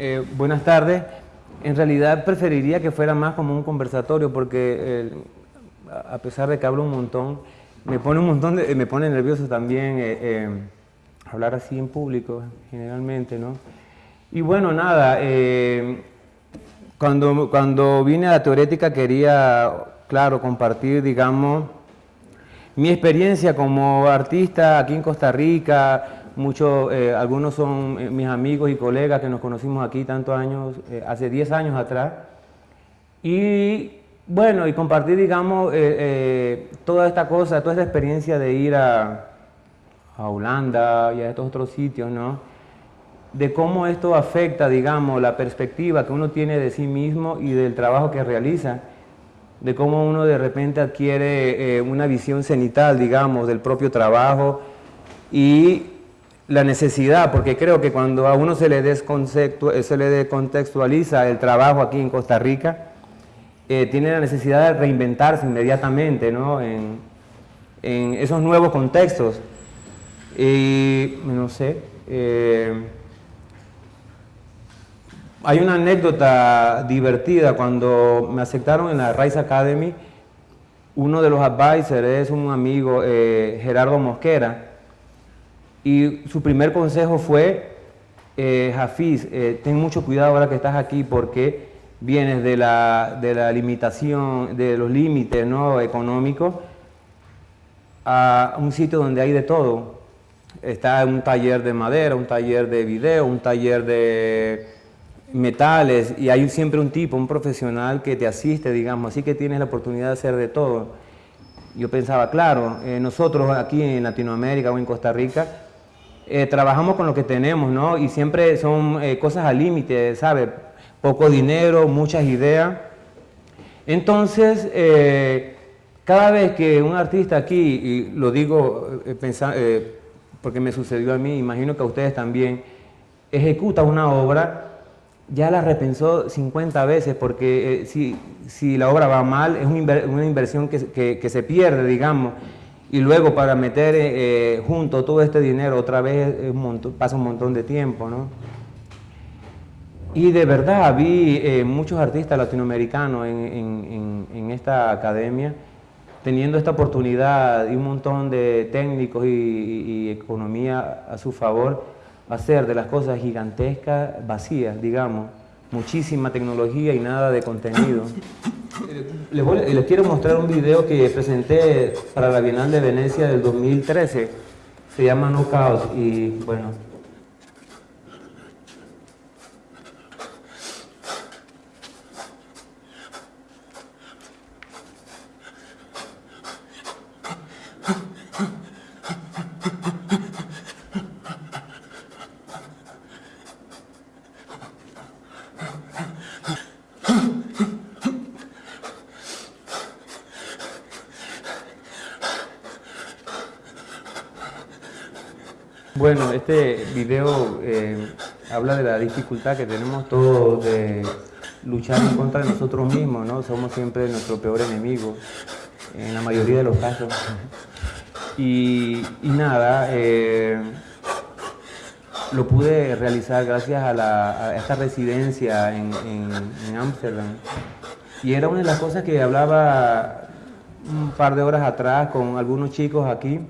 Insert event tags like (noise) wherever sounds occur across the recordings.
Eh, buenas tardes. En realidad preferiría que fuera más como un conversatorio porque a pesar de que hablo un montón, me pone un montón de, me pone nervioso también eh, eh, hablar así en público generalmente, ¿no? Y bueno, nada, cuando, cuando vine a la teorética quería, claro, compartir, digamos, mi experiencia como artista aquí en Costa Rica, muchos, eh, algunos son eh, mis amigos y colegas que nos conocimos aquí tantos años, eh, hace 10 años atrás. Y bueno, y compartir, digamos, toda esta cosa, toda esta experiencia de ir a, a Holanda y a estos otros sitios, ¿no? De cómo esto afecta, digamos, la perspectiva que uno tiene de sí mismo y del trabajo que realiza de cómo uno de repente adquiere una visión cenital, digamos, del propio trabajo y la necesidad, porque creo que cuando a uno se le, eh, se le descontextualiza el trabajo aquí en Costa Rica, eh, tiene la necesidad de reinventarse inmediatamente ¿no? en, esos nuevos contextos. Y no sé, eh, hay una anécdota divertida cuando me aceptaron en la Rice Academy, uno de los advisors es un amigo, Gerardo Mosquera, y su primer consejo fue, eh, Hafiz, eh, ten mucho cuidado ahora que estás aquí porque vienes de la, de la limitación, de los límites ¿no? económicos a un sitio donde hay de todo. Está un taller de madera, un taller de video, un taller de metales y hay siempre un tipo, un profesional que te asiste, digamos, así que tienes la oportunidad de hacer de todo. Yo pensaba, claro, eh, nosotros aquí en Latinoamérica o en Costa Rica eh, trabajamos con lo que tenemos, ¿no? Y siempre son eh, cosas al límite, ¿sabe? Poco dinero, muchas ideas. Entonces, eh, cada vez que un artista aquí, y lo digo porque me sucedió a mí, imagino que a ustedes también, ejecuta una obra, ya la repensó 50 veces, porque si, si, la obra va mal, es una, inversión que, que se pierde, digamos y luego para meter eh, eh, junto todo este dinero otra vez pasa un montón de tiempo, ¿no? Y de verdad vi eh, muchos artistas latinoamericanos en, esta academia teniendo esta oportunidad y un montón de técnicos y economía a su favor, hacer de las cosas gigantescas vacías, digamos, muchísima tecnología y nada de contenido. Les, quiero mostrar un video que presenté para la Bienal de Venecia del 2013. Se llama No Caos y bueno, Bueno, este video eh, habla de la dificultad que tenemos todos de luchar en contra de nosotros mismos, ¿no? Somos siempre nuestro peor enemigo, en la mayoría de los casos. Y, nada, eh, lo pude realizar gracias a, esta residencia en Ámsterdam. y era una de las cosas que hablaba un par de horas atrás con algunos chicos aquí,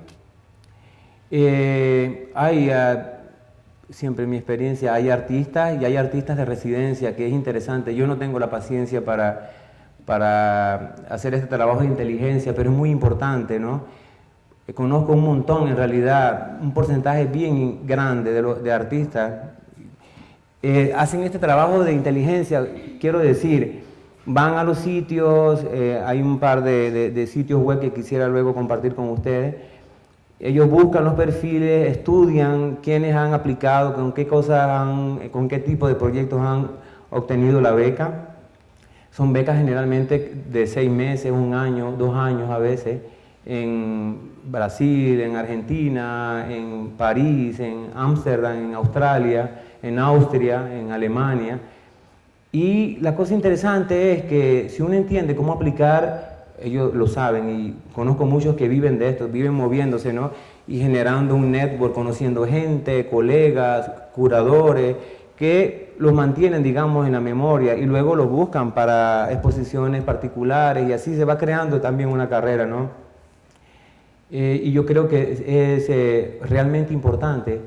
eh, hay, ah, siempre en mi experiencia, hay artistas y hay artistas de residencia, que es interesante. Yo no tengo la paciencia para, para hacer este trabajo de inteligencia, pero es muy importante, ¿no? Eh, conozco un montón, en realidad, un porcentaje bien grande de, artistas eh, hacen este trabajo de inteligencia, quiero decir, van a los sitios, hay un par de sitios web que quisiera luego compartir con ustedes, ellos buscan los perfiles, estudian quiénes han aplicado, con qué cosas han, con qué tipo de proyectos han obtenido la beca. Son becas generalmente de seis meses, un año, dos años a veces, en Brasil, en Argentina, en París, en Ámsterdam, en Australia, en Austria, en Alemania. Y la cosa interesante es que si uno entiende cómo aplicar ellos lo saben y conozco muchos que viven de esto, viven moviéndose, ¿no? Y generando un network, conociendo gente, colegas, curadores, que los mantienen, digamos, en la memoria y luego los buscan para exposiciones particulares y así se va creando también una carrera, ¿no? Eh, y yo creo que es, eh, realmente importante,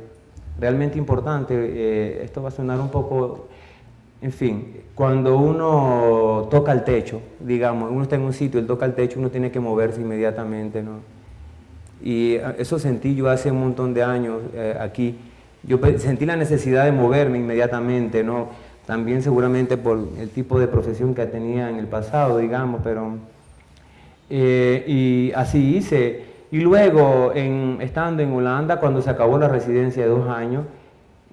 realmente importante, eh, esto va a sonar un poco, en fin, cuando uno toca el techo, digamos, uno está en un sitio, él toca el techo, uno tiene que moverse inmediatamente, ¿no? Y eso sentí yo hace un montón de años aquí, yo sentí la necesidad de moverme inmediatamente, ¿no? También seguramente por el tipo de profesión que tenía en el pasado, digamos, pero... Eh, y así hice. Y luego, estando en Holanda, cuando se acabó la residencia de dos años,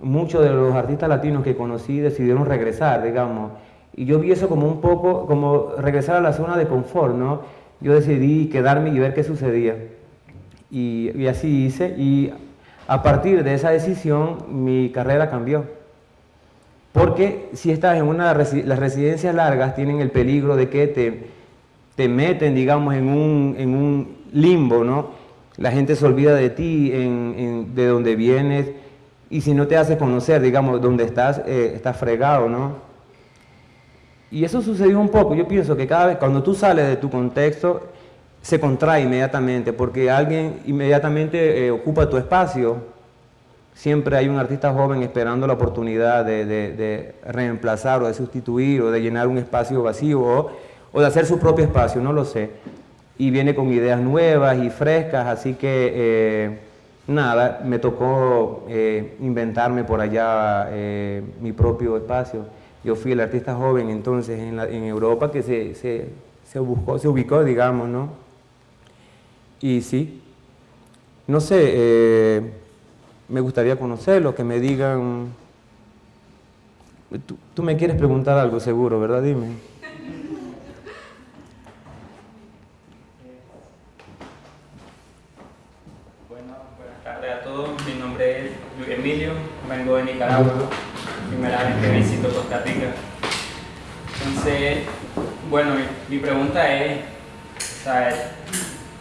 muchos de los artistas latinos que conocí decidieron regresar, digamos. Y yo vi eso como un poco, como regresar a la zona de confort, ¿no? Yo decidí quedarme y ver qué sucedía. Y, así hice. Y a partir de esa decisión, mi carrera cambió. Porque si estás en una las residencias largas tienen el peligro de que te, te meten, digamos, en un, en un limbo, ¿no? La gente se olvida de ti, de dónde vienes, y si no te hace conocer, digamos, dónde estás, eh, estás fregado, ¿no? Y eso sucedió un poco. Yo pienso que cada vez, cuando tú sales de tu contexto, se contrae inmediatamente, porque alguien inmediatamente eh, ocupa tu espacio. Siempre hay un artista joven esperando la oportunidad de, reemplazar o de sustituir o de llenar un espacio vacío o, de hacer su propio espacio, no lo sé. Y viene con ideas nuevas y frescas, así que eh, nada, me tocó eh, inventarme por allá mi propio espacio. Yo fui el artista joven entonces en, Europa que se, se, buscó, se ubicó, digamos, ¿no? Y sí, no sé, eh, me gustaría conocerlo, que me digan... Tú, me quieres preguntar algo seguro, ¿verdad? Dime. Bueno, buenas tardes a todos. Mi nombre es Luis Emilio, vengo de Nicaragua, primera vez que visito Costa Rica. Entonces, bueno, mi pregunta es,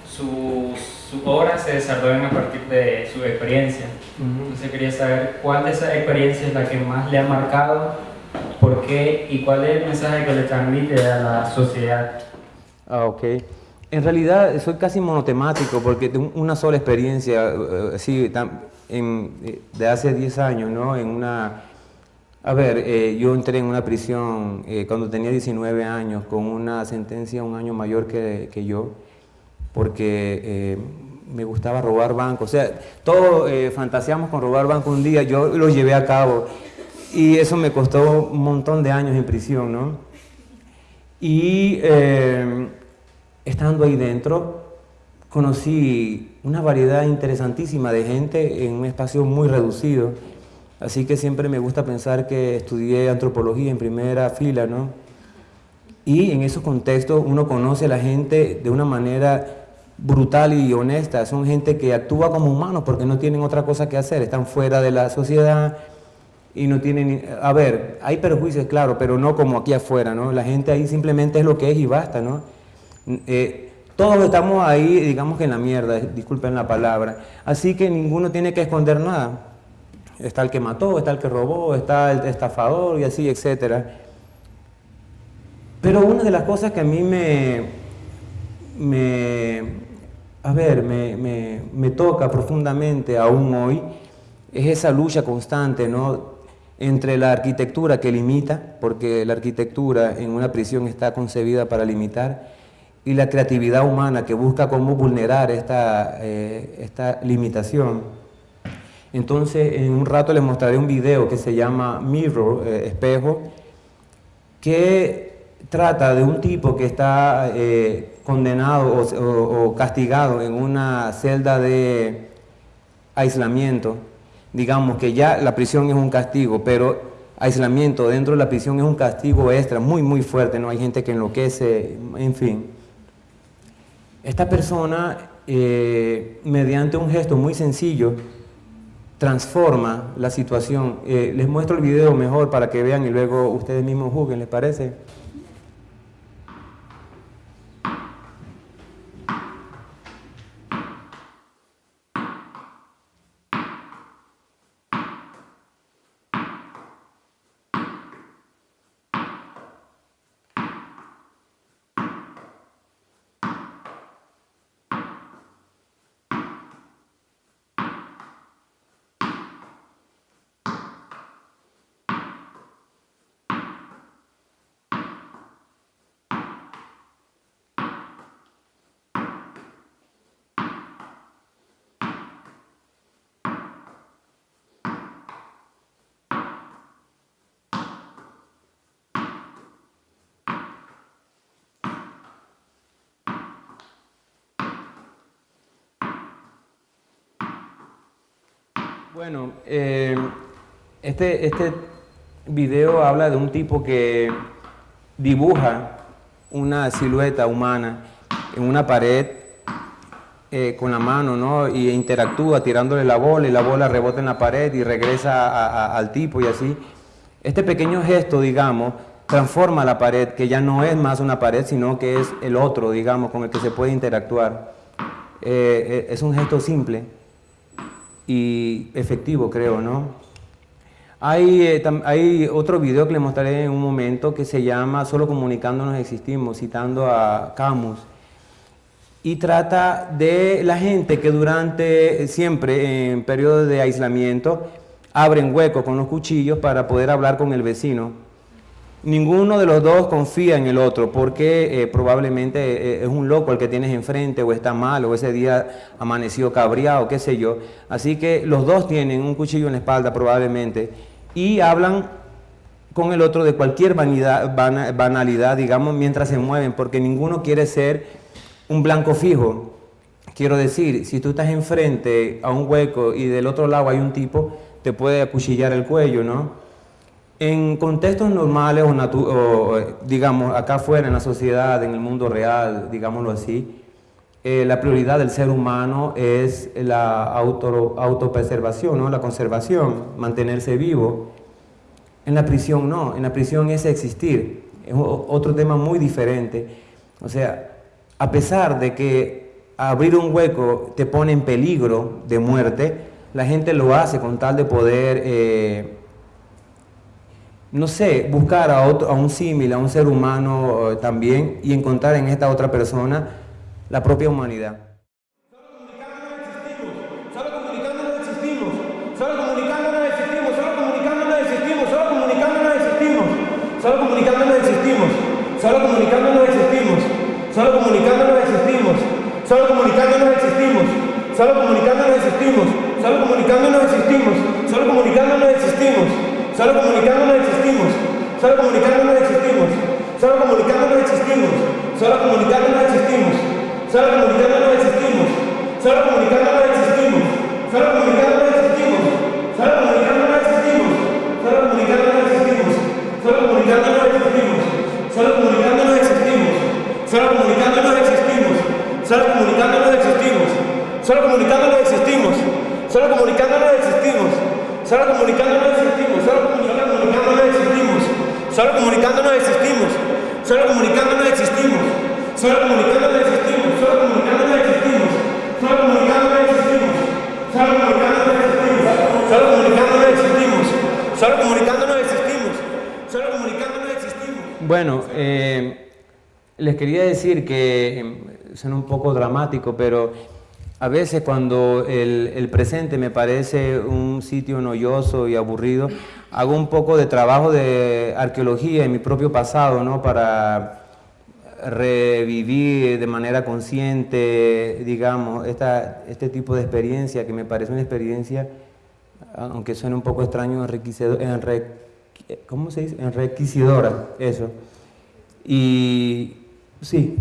sus, obras se desarrollan a partir de su experiencia. Entonces quería saber cuál de esas experiencias es la que más le ha marcado, por qué y cuál es el mensaje que le transmite a la sociedad. Ah, ok. En realidad soy casi monotemático porque tengo una sola experiencia, eh, así, en, de hace 10 años, ¿no? En una... A ver, eh, yo entré en una prisión eh, cuando tenía 19 años con una sentencia un año mayor que, que yo porque eh, me gustaba robar bancos. O sea, todos eh, fantaseamos con robar bancos un día, yo lo llevé a cabo y eso me costó un montón de años en prisión, ¿no? Y eh, estando ahí dentro, conocí una variedad interesantísima de gente en un espacio muy reducido. Así que siempre me gusta pensar que estudié antropología en primera fila, ¿no? Y en esos contextos uno conoce a la gente de una manera brutal y honesta, son gente que actúa como humanos porque no tienen otra cosa que hacer, están fuera de la sociedad y no tienen... A ver, hay perjuicios, claro, pero no como aquí afuera, ¿no? La gente ahí simplemente es lo que es y basta, ¿no? Eh, todos estamos ahí, digamos que en la mierda, disculpen la palabra, así que ninguno tiene que esconder nada. Está el que mató, está el que robó, está el estafador y así, etcétera. Pero una de las cosas que a mí me, me a ver, me, toca profundamente aún hoy, es esa lucha constante ¿no? entre la arquitectura que limita, porque la arquitectura en una prisión está concebida para limitar, y la creatividad humana que busca cómo vulnerar esta, eh, esta limitación. Entonces, en un rato les mostraré un video que se llama Mirror, eh, espejo, que trata de un tipo que está eh, condenado o, castigado en una celda de aislamiento, digamos que ya la prisión es un castigo, pero aislamiento dentro de la prisión es un castigo extra, muy, muy fuerte, ¿no? Hay gente que enloquece, en fin. Esta persona, eh, mediante un gesto muy sencillo, transforma la situación. Eh, les muestro el video mejor para que vean y luego ustedes mismos juzguen, ¿les parece? Bueno, eh, este, este video habla de un tipo que dibuja una silueta humana en una pared eh, con la mano, ¿no? Y interactúa tirándole la bola y la bola rebota en la pared y regresa al tipo y así. Este pequeño gesto, digamos, transforma la pared, que ya no es más una pared, sino que es el otro, digamos, con el que se puede interactuar. Eh, es un gesto simple, y efectivo, creo, ¿no? Hay, eh, hay otro video que les mostraré en un momento que se llama Solo comunicándonos existimos, citando a Camus. Y trata de la gente que durante, siempre en periodos de aislamiento, abren huecos con los cuchillos para poder hablar con el vecino ninguno de los dos confía en el otro porque eh, probablemente eh, es un loco el que tienes enfrente o está mal o ese día amaneció cabreado, qué sé yo. Así que los dos tienen un cuchillo en la espalda probablemente y hablan con el otro de cualquier vanidad, banalidad, digamos, mientras se mueven, porque ninguno quiere ser un blanco fijo. Quiero decir, si tú estás enfrente a un hueco y del otro lado hay un tipo, te puede acuchillar el cuello, ¿no? En contextos normales o, digamos acá afuera en la sociedad, en el mundo real, digámoslo así, eh, la prioridad del ser humano es la auto, autopreservación, ¿no? la conservación, mantenerse vivo. En la prisión no, en la prisión es existir, es otro tema muy diferente. O sea, a pesar de que abrir un hueco te pone en peligro de muerte, la gente lo hace con tal de poder... Eh, no sé, buscar a, otro, a un símil, a un ser humano eh, también y encontrar en esta otra persona la propia humanidad. Solo comunicando no existimos, solo comunicando no existimos, solo comunicando no existimos, solo comunicando no existimos, solo comunicando no existimos, solo comunicando no existimos, solo comunicando no existimos, solo comunicando no existimos, solo comunicando no existimos, solo comunicando no existimos, solo comunicando no existimos. Solo comunicando no existimos. Solo comunicando no existimos. Solo comunicando no existimos. Solo comunicando no existimos. Solo comunicando no existimos. Solo comunicando no existimos. Solo comunicando no existimos. Solo comunicando no existimos. Solo comunicando no existimos. Solo comunicando no existimos. Solo comunicando no existimos. Solo comunicando quería decir que eh, suena un poco dramático, pero a veces cuando el, presente me parece un sitio noyoso y aburrido, hago un poco de trabajo de arqueología en mi propio pasado, ¿no? Para revivir de manera consciente, digamos, esta, este tipo de experiencia que me parece una experiencia, aunque suene un poco extraño, enriquecedora, ¿cómo se dice? Enriquecedora, eso. Y sí,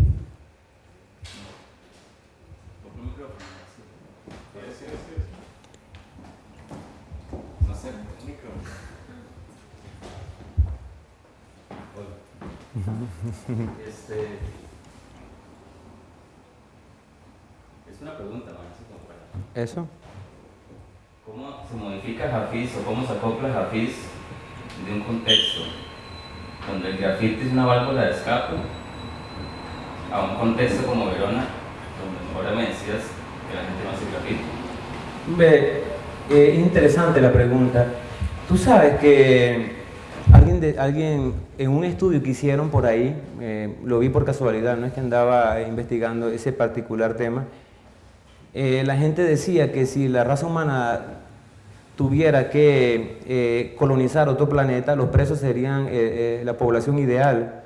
Este, es una pregunta, ¿no? ¿Eso? ¿Cómo se modifica Hafiz o cómo se acopla Hafiz de un contexto donde el grafiti es una válvula de escape a un contexto como Verona, donde ahora me decías que la gente no hace grafiti? Ve, eh, interesante la pregunta. Tú sabes que Alguien, alguien en un estudio que hicieron por ahí, eh, lo vi por casualidad, no es que andaba investigando ese particular tema, eh, la gente decía que si la raza humana tuviera que eh, colonizar otro planeta, los presos serían la población ideal.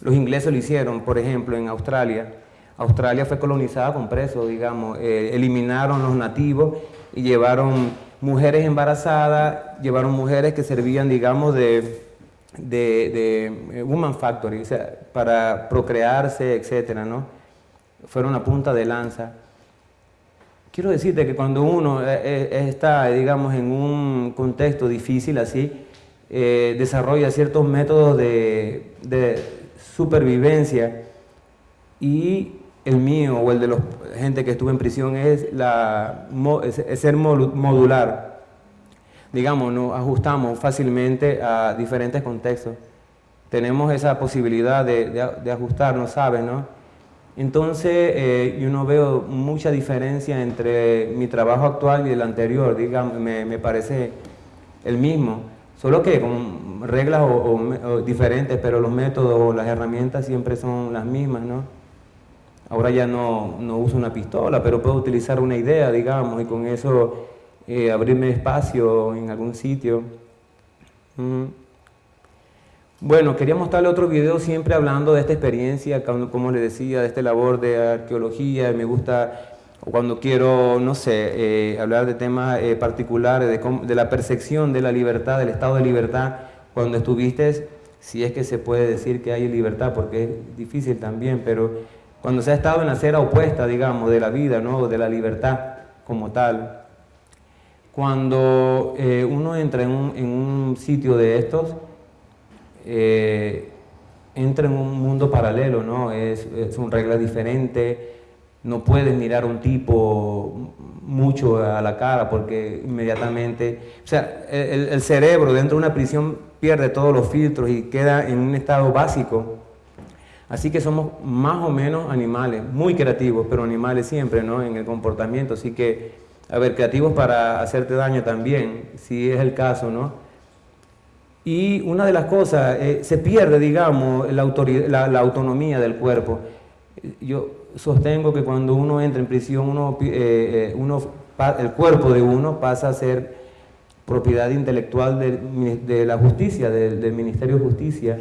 Los ingleses lo hicieron, por ejemplo, en Australia. Australia fue colonizada con presos, digamos, eliminaron los nativos y llevaron mujeres embarazadas, llevaron mujeres que servían, digamos, de, de, eh, woman factory, o sea, para procrearse, etcétera, ¿no? Fueron a punta de lanza. quiero decirte que cuando uno eh, eh, está, digamos, en un contexto difícil así, eh, desarrolla ciertos métodos de, de, supervivencia y el mío o el de la gente que estuvo en prisión es, la, es ser modular. Digamos, nos ajustamos fácilmente a diferentes contextos. Tenemos esa posibilidad de, de, de ajustarnos, ¿sabes? No? Entonces, eh, yo no veo mucha diferencia entre mi trabajo actual y el anterior, digamos, me, me parece el mismo, solo que con reglas o, o, diferentes, pero los métodos o las herramientas siempre son las mismas, ¿no? Ahora ya no, no uso una pistola, pero puedo utilizar una idea, digamos, y con eso eh, abrirme espacio en algún sitio. Bueno, quería mostrarle otro video siempre hablando de esta experiencia, como les decía, de esta labor de arqueología, me gusta cuando quiero, no sé, eh, hablar de temas eh, particulares, de, de, la percepción de la libertad, del estado de libertad, cuando estuviste, si es que se puede decir que hay libertad, porque es difícil también, pero cuando se ha estado en la acera opuesta, digamos, de la vida, ¿no? de la libertad como tal. Cuando eh, uno entra en un, en un sitio de estos, eh, entra en un mundo paralelo, ¿no? Es, son reglas diferentes, no puedes mirar a un tipo mucho a la cara porque inmediatamente, o sea, el, cerebro dentro de una prisión pierde todos los filtros y queda en un estado básico. Así que somos más o menos animales, muy creativos, pero animales siempre, ¿no? En el comportamiento, así que, a ver, creativos para hacerte daño también, si es el caso, ¿no? Y una de las cosas, eh, se pierde, digamos, la, la, la, autonomía del cuerpo. Yo sostengo que cuando uno entra en prisión, uno, eh, eh uno, el cuerpo de uno pasa a ser propiedad intelectual de, la justicia, de, del Ministerio de Justicia.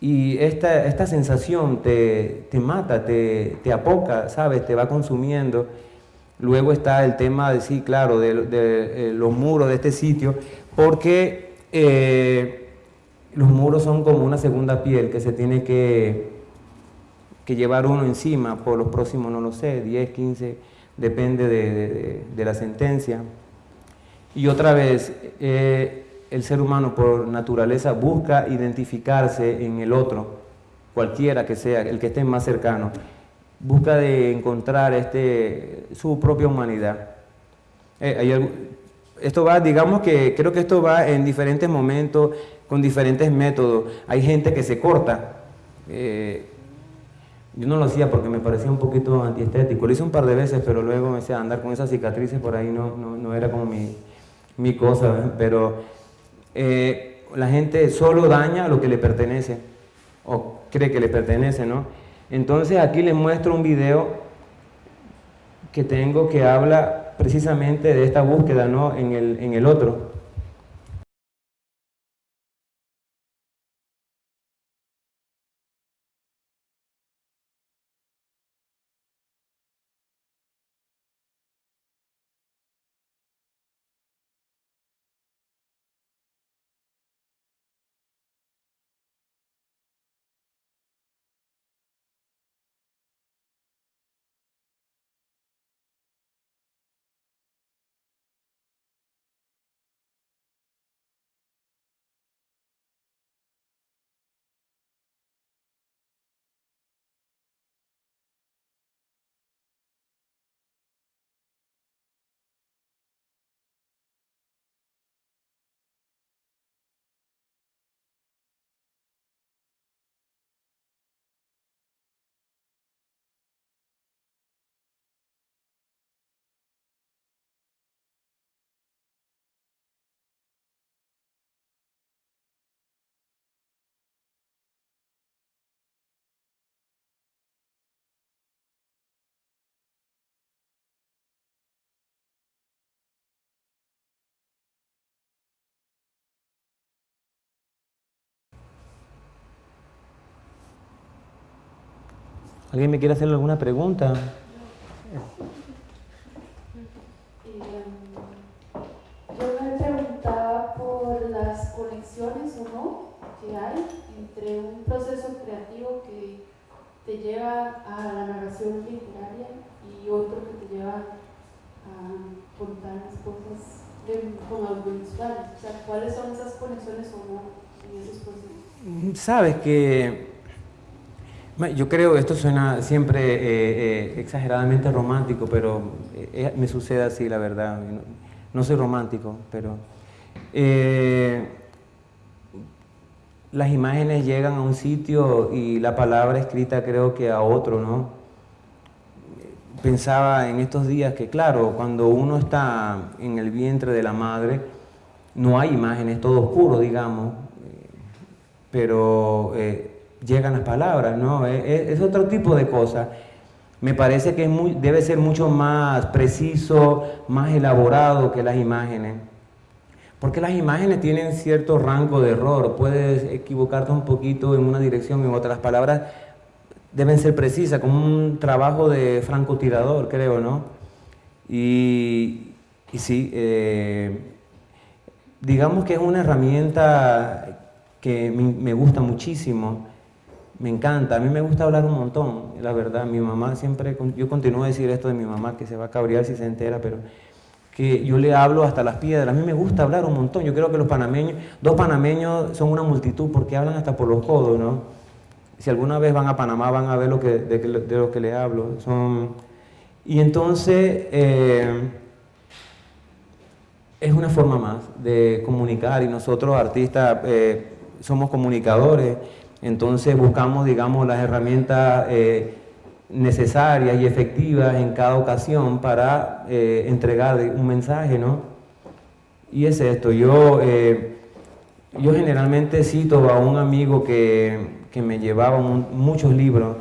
Y esta, esta sensación te, te mata, te, te, apoca, ¿sabes? Te va consumiendo. Luego está el tema de, sí, claro, de, de los muros de este sitio, porque eh, los muros son como una segunda piel que se tiene que, que, llevar uno encima por los próximos, no lo sé, 10, 15, depende de, la sentencia. Y otra vez, eh, el ser humano por naturaleza busca identificarse en el otro, cualquiera que sea, el que esté más cercano. Busca de encontrar este, su propia humanidad. Eh, esto va, digamos que creo que esto va en diferentes momentos, con diferentes métodos. Hay gente que se corta. Eh, yo no lo hacía porque me parecía un poquito antiestético. Lo hice un par de veces, pero luego me decía, andar con esas cicatrices por ahí no, no, no era como mi, mi cosa. Pero eh, la gente solo daña lo que le pertenece, o cree que le pertenece, ¿no? Entonces aquí les muestro un video que tengo que habla precisamente de esta búsqueda ¿no? en, el, en el otro. ¿Alguien me quiere hacer alguna pregunta? Yo me preguntaba por las conexiones o no que hay entre un proceso creativo que te lleva a la narración literaria y otro que te lleva a contar las cosas de, con audiovisuales. O sea, ¿cuáles son esas conexiones o no en esos procesos? Sabes que yo creo, esto suena siempre eh, eh, exageradamente romántico, pero eh, me sucede así, la verdad. No, no soy romántico, pero las imágenes llegan a un sitio y la palabra escrita creo que a otro, ¿no? Pensaba en estos días que, claro, cuando uno está en el vientre de la madre, no hay imágenes, todo oscuro, digamos, pero llegan las palabras, ¿no? Es, otro tipo de cosa. Me parece que debe ser mucho más preciso, más elaborado que las imágenes. Porque las imágenes tienen cierto rango de error, puedes equivocarte un poquito en una dirección y en otra. Las palabras deben ser precisas, como un trabajo de francotirador, creo, ¿no? Y, y sí, eh, digamos que es una herramienta que me gusta muchísimo, me encanta, a mí me gusta hablar un montón, la verdad, mi mamá siempre, yo continúo a decir esto de mi mamá, que se va a cabrear si se entera, pero que yo le hablo hasta las piedras. A mí me gusta hablar un montón. Yo creo que los panameños, dos panameños son una multitud porque hablan hasta por los codos, ¿no? Si alguna vez van a Panamá van a ver lo que, de, lo que les hablo. Son... Y entonces eh, es una forma más de comunicar y nosotros artistas eh, somos comunicadores, entonces buscamos, digamos, las herramientas... Eh, necesarias y efectivas en cada ocasión para eh, entregar un mensaje, ¿no? Y es esto, yo, eh, yo generalmente cito a un amigo que, me llevaba muchos libros,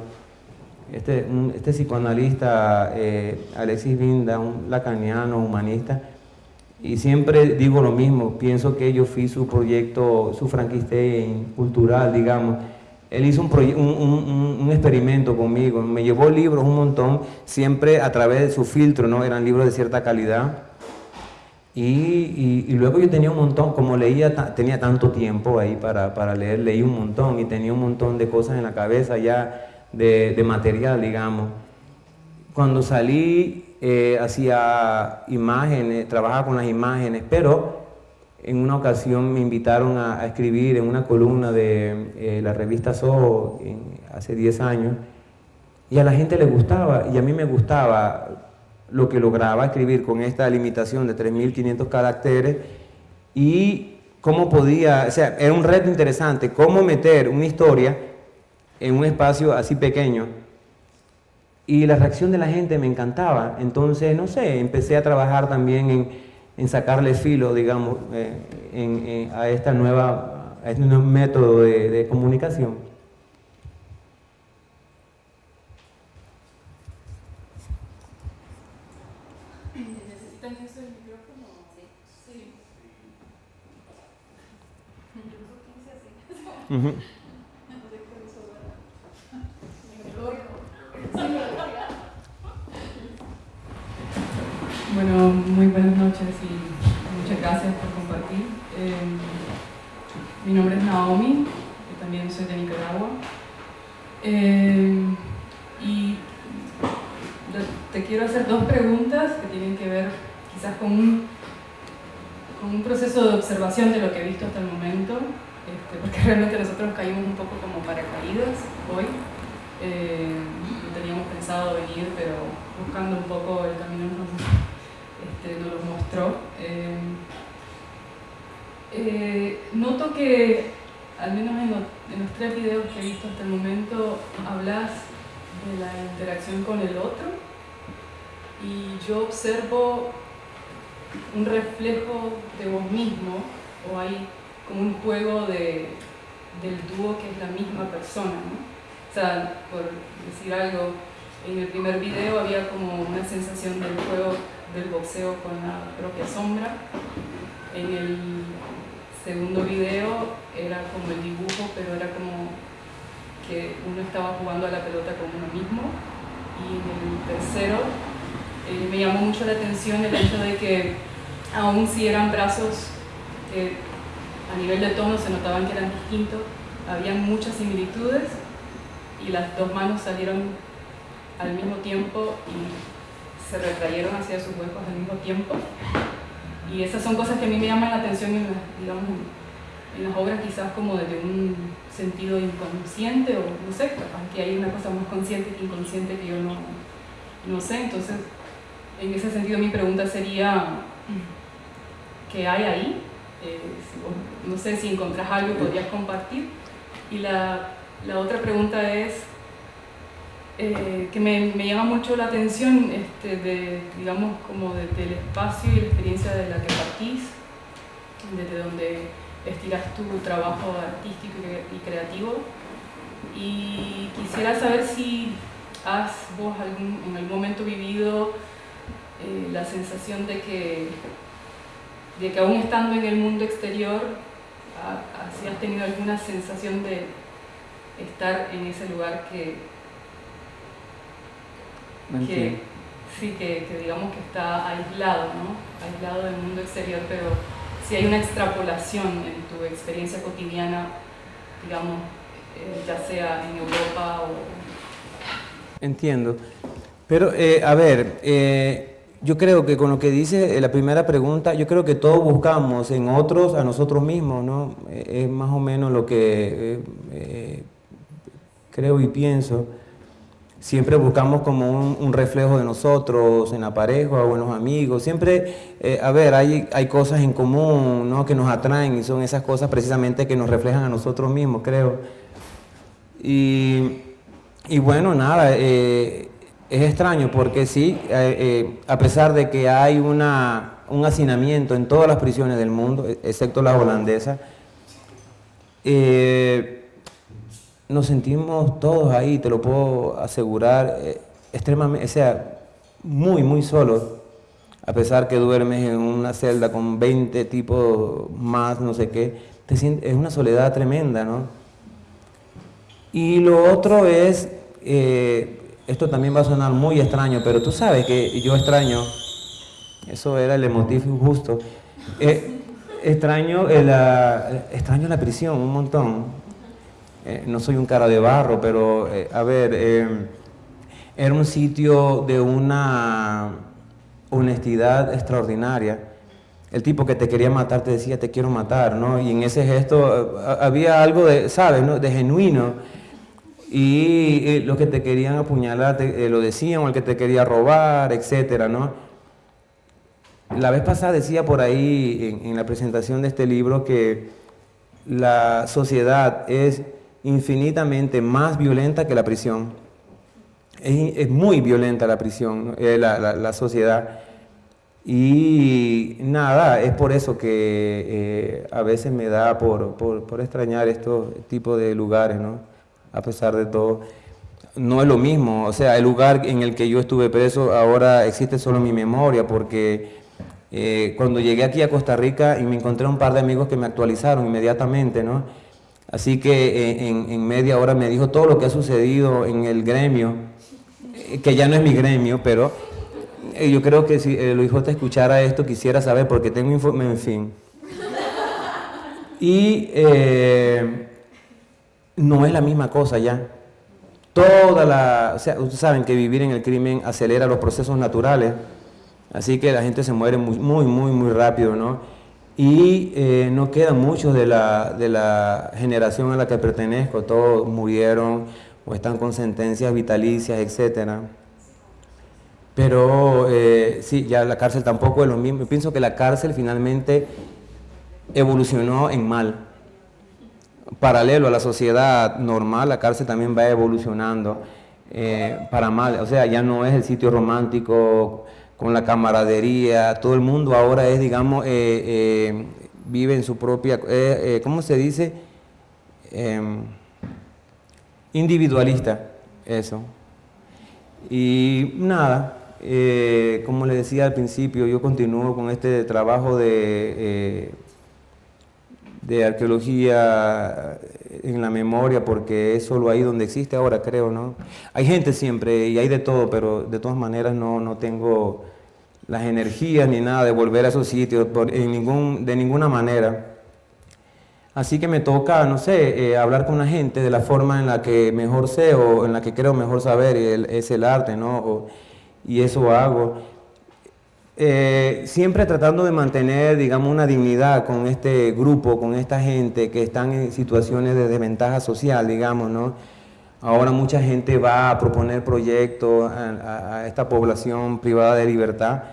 este, este psicoanalista Alexis Vinda, un lacaniano humanista, y siempre digo lo mismo, pienso que yo fui su proyecto, su Frankenstein cultural, digamos, él hizo un, experimento conmigo, me llevó libros un montón, siempre a través de su filtro, ¿no? Eran libros de cierta calidad. Y, luego yo tenía un montón, como leía, tenía tanto tiempo ahí para, leer, leí un montón y tenía un montón de cosas en la cabeza ya de, material, digamos. Cuando salí, eh, hacía imágenes, trabajaba con las imágenes, pero en una ocasión me invitaron a, escribir en una columna de eh, la revista Soho hace 10 años y a la gente le gustaba y a mí me gustaba lo que lograba escribir con esta limitación de 3.500 caracteres y cómo podía, o sea, era un reto interesante, cómo meter una historia en un espacio así pequeño. Y la reacción de la gente me encantaba, entonces, no sé, empecé a trabajar también en en sacarle filo, digamos, eh, a, esta nueva, a este nuevo método de, comunicación. ¿Necesitan eso el micrófono? Sí. sí. Bueno, muy buenas noches y muchas gracias por compartir. Em, mi nombre es Naomi, yo también soy de Nicaragua. Em, y te quiero hacer dos preguntas que tienen que ver quizás con un, con un proceso de observación de lo que he visto hasta el momento, este, porque (laughs) realmente nosotros caímos un poco como paracaídas hoy. No teníamos pensado venir, pero buscando un poco el camino este, nos lo mostró. Eh, eh, noto que, al menos en los, tres videos que he visto hasta el momento, hablas de la interacción con el otro y yo observo un reflejo de vos mismo o hay como un juego de, del dúo que es la misma persona. ¿no? O sea, por decir algo, en el primer video había como una sensación del juego del boxeo con la propia sombra. En el segundo video era como el dibujo, pero era como que uno estaba jugando a la pelota con uno mismo. Y en el tercero eh, me llamó mucho la atención el hecho de que aún si eran brazos que a nivel de tono se notaban que eran distintos, había muchas similitudes y las dos manos salieron al mismo tiempo y se retrayeron hacia sus huecos al mismo tiempo. Y esas son cosas que a mí me llaman la atención en, digamos, en las obras quizás como desde un sentido inconsciente o no sé, aunque hay una cosa más consciente que inconsciente que yo no, no sé. Entonces, en ese sentido mi pregunta sería, ¿qué hay ahí? Eh, no sé si encontrás algo podrías compartir. Y la, la otra pregunta es, eh, que me, me, llama mucho la atención, este, de, digamos, como del espacio y la experiencia de la que partís, desde donde estiras tu trabajo artístico y creativo. Y quisiera saber si has vos algún, en algún momento vivido eh, la sensación de que, de que aún estando en el mundo exterior, si has tenido alguna sensación de estar en ese lugar que, que sí, que, que, digamos que está aislado, ¿no? aislado del mundo exterior, pero si hay una extrapolación en tu experiencia cotidiana, digamos, eh, ya sea en Europa o... Entiendo. Pero, eh, a ver, eh, yo creo que con lo que dice la primera pregunta, yo creo que todos buscamos en otros a nosotros mismos, ¿no? es más o menos lo que creo y pienso siempre buscamos como un, reflejo de nosotros en la pareja o en los amigos. Siempre, eh, a ver, hay, hay cosas en común ¿no? que nos atraen y son esas cosas precisamente que nos reflejan a nosotros mismos, creo. Y, y bueno, nada, eh, es extraño porque sí, eh, a pesar de que hay una, un hacinamiento en todas las prisiones del mundo, excepto la holandesa, nos sentimos todos ahí, te lo puedo asegurar, eh, extremadamente, o sea, muy, muy solos, a pesar que duermes en una celda con 20 tipos más, no sé qué, te es una soledad tremenda, ¿no? Y lo otro es, eh, esto también va a sonar muy extraño, pero tú sabes que yo extraño, eso era el emotivo justo, eh, extraño, la, extraño la prisión un montón, eh, no soy un cara de barro, pero eh, a ver, eh, era un sitio de una honestidad extraordinaria. El tipo que te quería matar te decía, te quiero matar, ¿no? Y en ese gesto había algo de, ¿sabes?, ¿no? de genuino. Y los que te querían apuñalar te, lo decían, o el que te quería robar, etcétera, ¿no? La vez pasada decía por ahí, en la presentación de este libro, que la sociedad es infinitamente más violenta que la prisión. Es, muy violenta la prisión, eh, la, sociedad. Y nada, es por eso que eh, a veces me da por, extrañar estos tipos de lugares, ¿no? A pesar de todo. No es lo mismo, o sea, el lugar en el que yo estuve preso ahora existe solo en mi memoria, porque eh, cuando llegué aquí a Costa Rica y me encontré un par de amigos que me actualizaron inmediatamente, ¿no? Así que eh, en, media hora me dijo todo lo que ha sucedido en el gremio, eh, que ya no es mi gremio, pero eh, yo creo que si el hijo te escuchara esto quisiera saber porque tengo informe, en fin. Y no es la misma cosa ya. Toda la, o sea, ustedes saben que vivir en el crimen acelera los procesos naturales, así que la gente se muere muy, muy, muy, muy rápido, ¿no? Y eh, no quedan muchos de la, de la generación a la que pertenezco, todos murieron o están con sentencias vitalicias, etc. Pero eh, sí, ya la cárcel tampoco es lo mismo. Yo pienso que la cárcel finalmente evolucionó en mal. Paralelo a la sociedad normal, la cárcel también va evolucionando eh, para mal. O sea, ya no es el sitio romántico con la camaradería, todo el mundo ahora es, digamos, eh, eh, vive en su propia, eh, ¿cómo se dice? Em, individualista, eso. Y nada, como le decía al principio, yo continúo con este trabajo de, de arqueología en la memoria porque es solo ahí donde existe ahora, creo, ¿no? Hay gente siempre y hay de todo, pero de todas maneras no, no tengo las energías ni nada de volver a esos sitios en ningún, de ninguna manera. Así que me toca, no sé, eh, hablar con la gente de la forma en la que mejor sé o en la que creo mejor saber, y es el arte, ¿no? y eso hago. Eh, siempre tratando de mantener, digamos, una dignidad con este grupo, con esta gente que están en situaciones de desventaja social, digamos, ¿no? Ahora mucha gente va a proponer proyectos a, esta población privada de libertad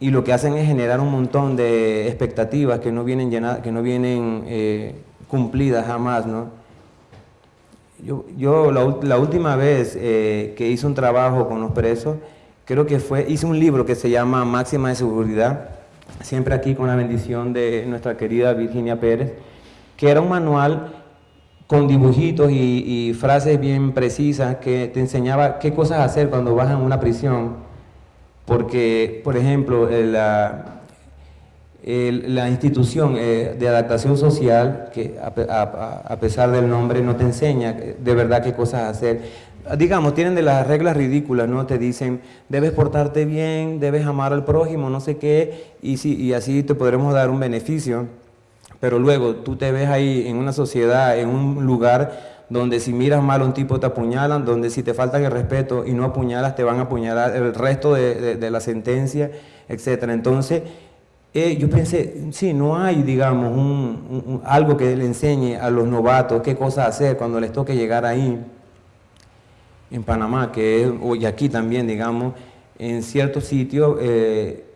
y lo que hacen es generar un montón de expectativas que no vienen, llenadas, que no vienen eh, cumplidas jamás, ¿no? Yo, la, última vez eh, que hice un trabajo con los presos, creo que fue, hice un libro que se llama Máxima de Seguridad, siempre aquí con la bendición de nuestra querida Virginia Pérez, que era un manual con dibujitos y, frases bien precisas que te enseñaba qué cosas hacer cuando vas a una prisión, porque, por ejemplo, la, institución eh, de adaptación social, que a, pesar del nombre no te enseña de verdad qué cosas hacer, digamos, tienen de las reglas ridículas, ¿no? Te dicen, debes portarte bien, debes amar al prójimo, no sé qué, y, y así te podremos dar un beneficio. Pero luego tú te ves ahí en una sociedad, en un lugar donde si miras mal a un tipo te apuñalan, donde si te faltan el respeto y no apuñalas te van a apuñalar el resto de, la sentencia, etc. Entonces, eh, yo pensé, sí, no hay, digamos, un, algo que le enseñe a los novatos qué cosas hacer cuando les toque llegar ahí en Panamá, que es, y aquí también, digamos, en ciertos sitios eh,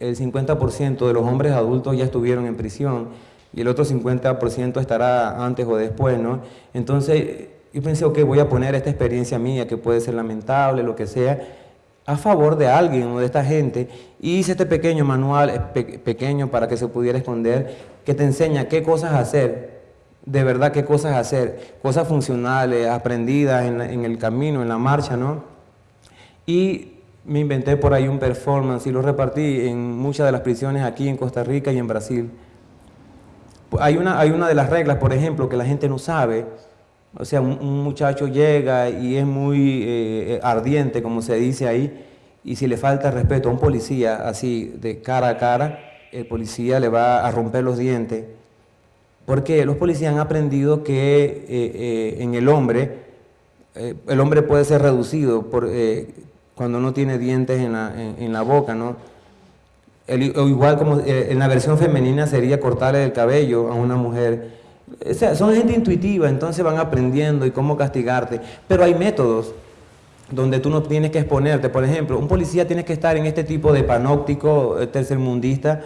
el 50% de los hombres adultos ya estuvieron en prisión y el otro 50% estará antes o después, ¿no? Entonces, yo pensé, ok, voy a poner esta experiencia mía, que puede ser lamentable, lo que sea, a favor de alguien o de esta gente, y hice este pequeño manual, pequeño para que se pudiera esconder, que te enseña qué cosas hacer de verdad qué cosas hacer, cosas funcionales, aprendidas en, el camino, en la marcha, ¿no? Y me inventé por ahí un performance y lo repartí en muchas de las prisiones aquí en Costa Rica y en Brasil. Hay una, hay una de las reglas, por ejemplo, que la gente no sabe. O sea, un, muchacho llega y es muy eh, ardiente, como se dice ahí, y si le falta respeto a un policía así de cara a cara, el policía le va a romper los dientes porque los policías han aprendido que eh, eh, en el hombre, el hombre puede ser reducido por, cuando no tiene dientes en la, boca, ¿no? O igual como en la versión femenina sería cortarle el cabello a una mujer. O sea, son gente intuitiva, entonces van aprendiendo y cómo castigarte. Pero hay métodos donde tú no tienes que exponerte. Por ejemplo, un policía tiene que estar en este tipo de panóptico tercermundista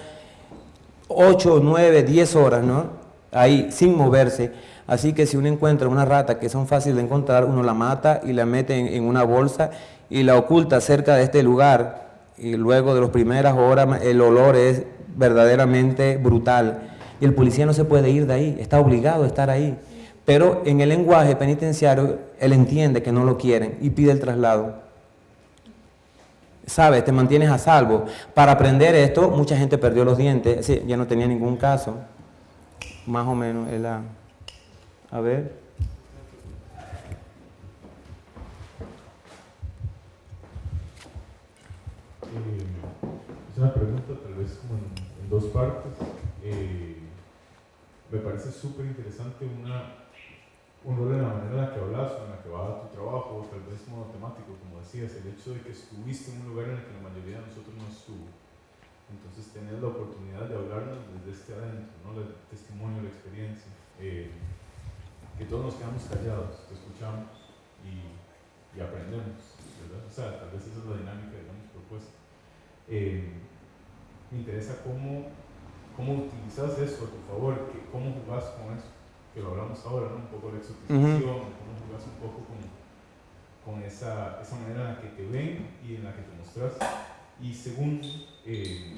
8, 9, 10 horas, ¿no? ahí sin moverse. Así que si uno encuentra una rata que son fáciles de encontrar, uno la mata y la mete en, una bolsa y la oculta cerca de este lugar. Y luego de las primeras horas el olor es verdaderamente brutal. Y el policía no se puede ir de ahí, está obligado a estar ahí. Pero en el lenguaje penitenciario, él entiende que no lo quieren y pide el traslado. ¿Sabes? Te mantienes a salvo. Para aprender esto, mucha gente perdió los dientes, ya no tenía ningún caso más o menos la... A ver. Eh, es una pregunta tal vez como en, dos partes. Eh, me parece súper interesante una, un rol en la manera en la que hablas, en la que va tu trabajo, tal vez como temático, como decías, el hecho de que estuviste en un lugar en el que la mayoría de nosotros no estuvo entonces tener la oportunidad de hablarnos desde este adentro, ¿no? el testimonio, la experiencia, eh, que todos nos quedamos callados, te escuchamos y, y, aprendemos, ¿verdad? O sea, tal vez esa es la dinámica, digamos, propuesta. Eh, me interesa cómo, cómo utilizas eso a tu favor, que, cómo jugás con eso, que lo hablamos ahora, ¿no? Un poco la exotización, cómo jugás un poco con, con esa, esa manera en la que te ven y en la que te mostras y segundo, eh,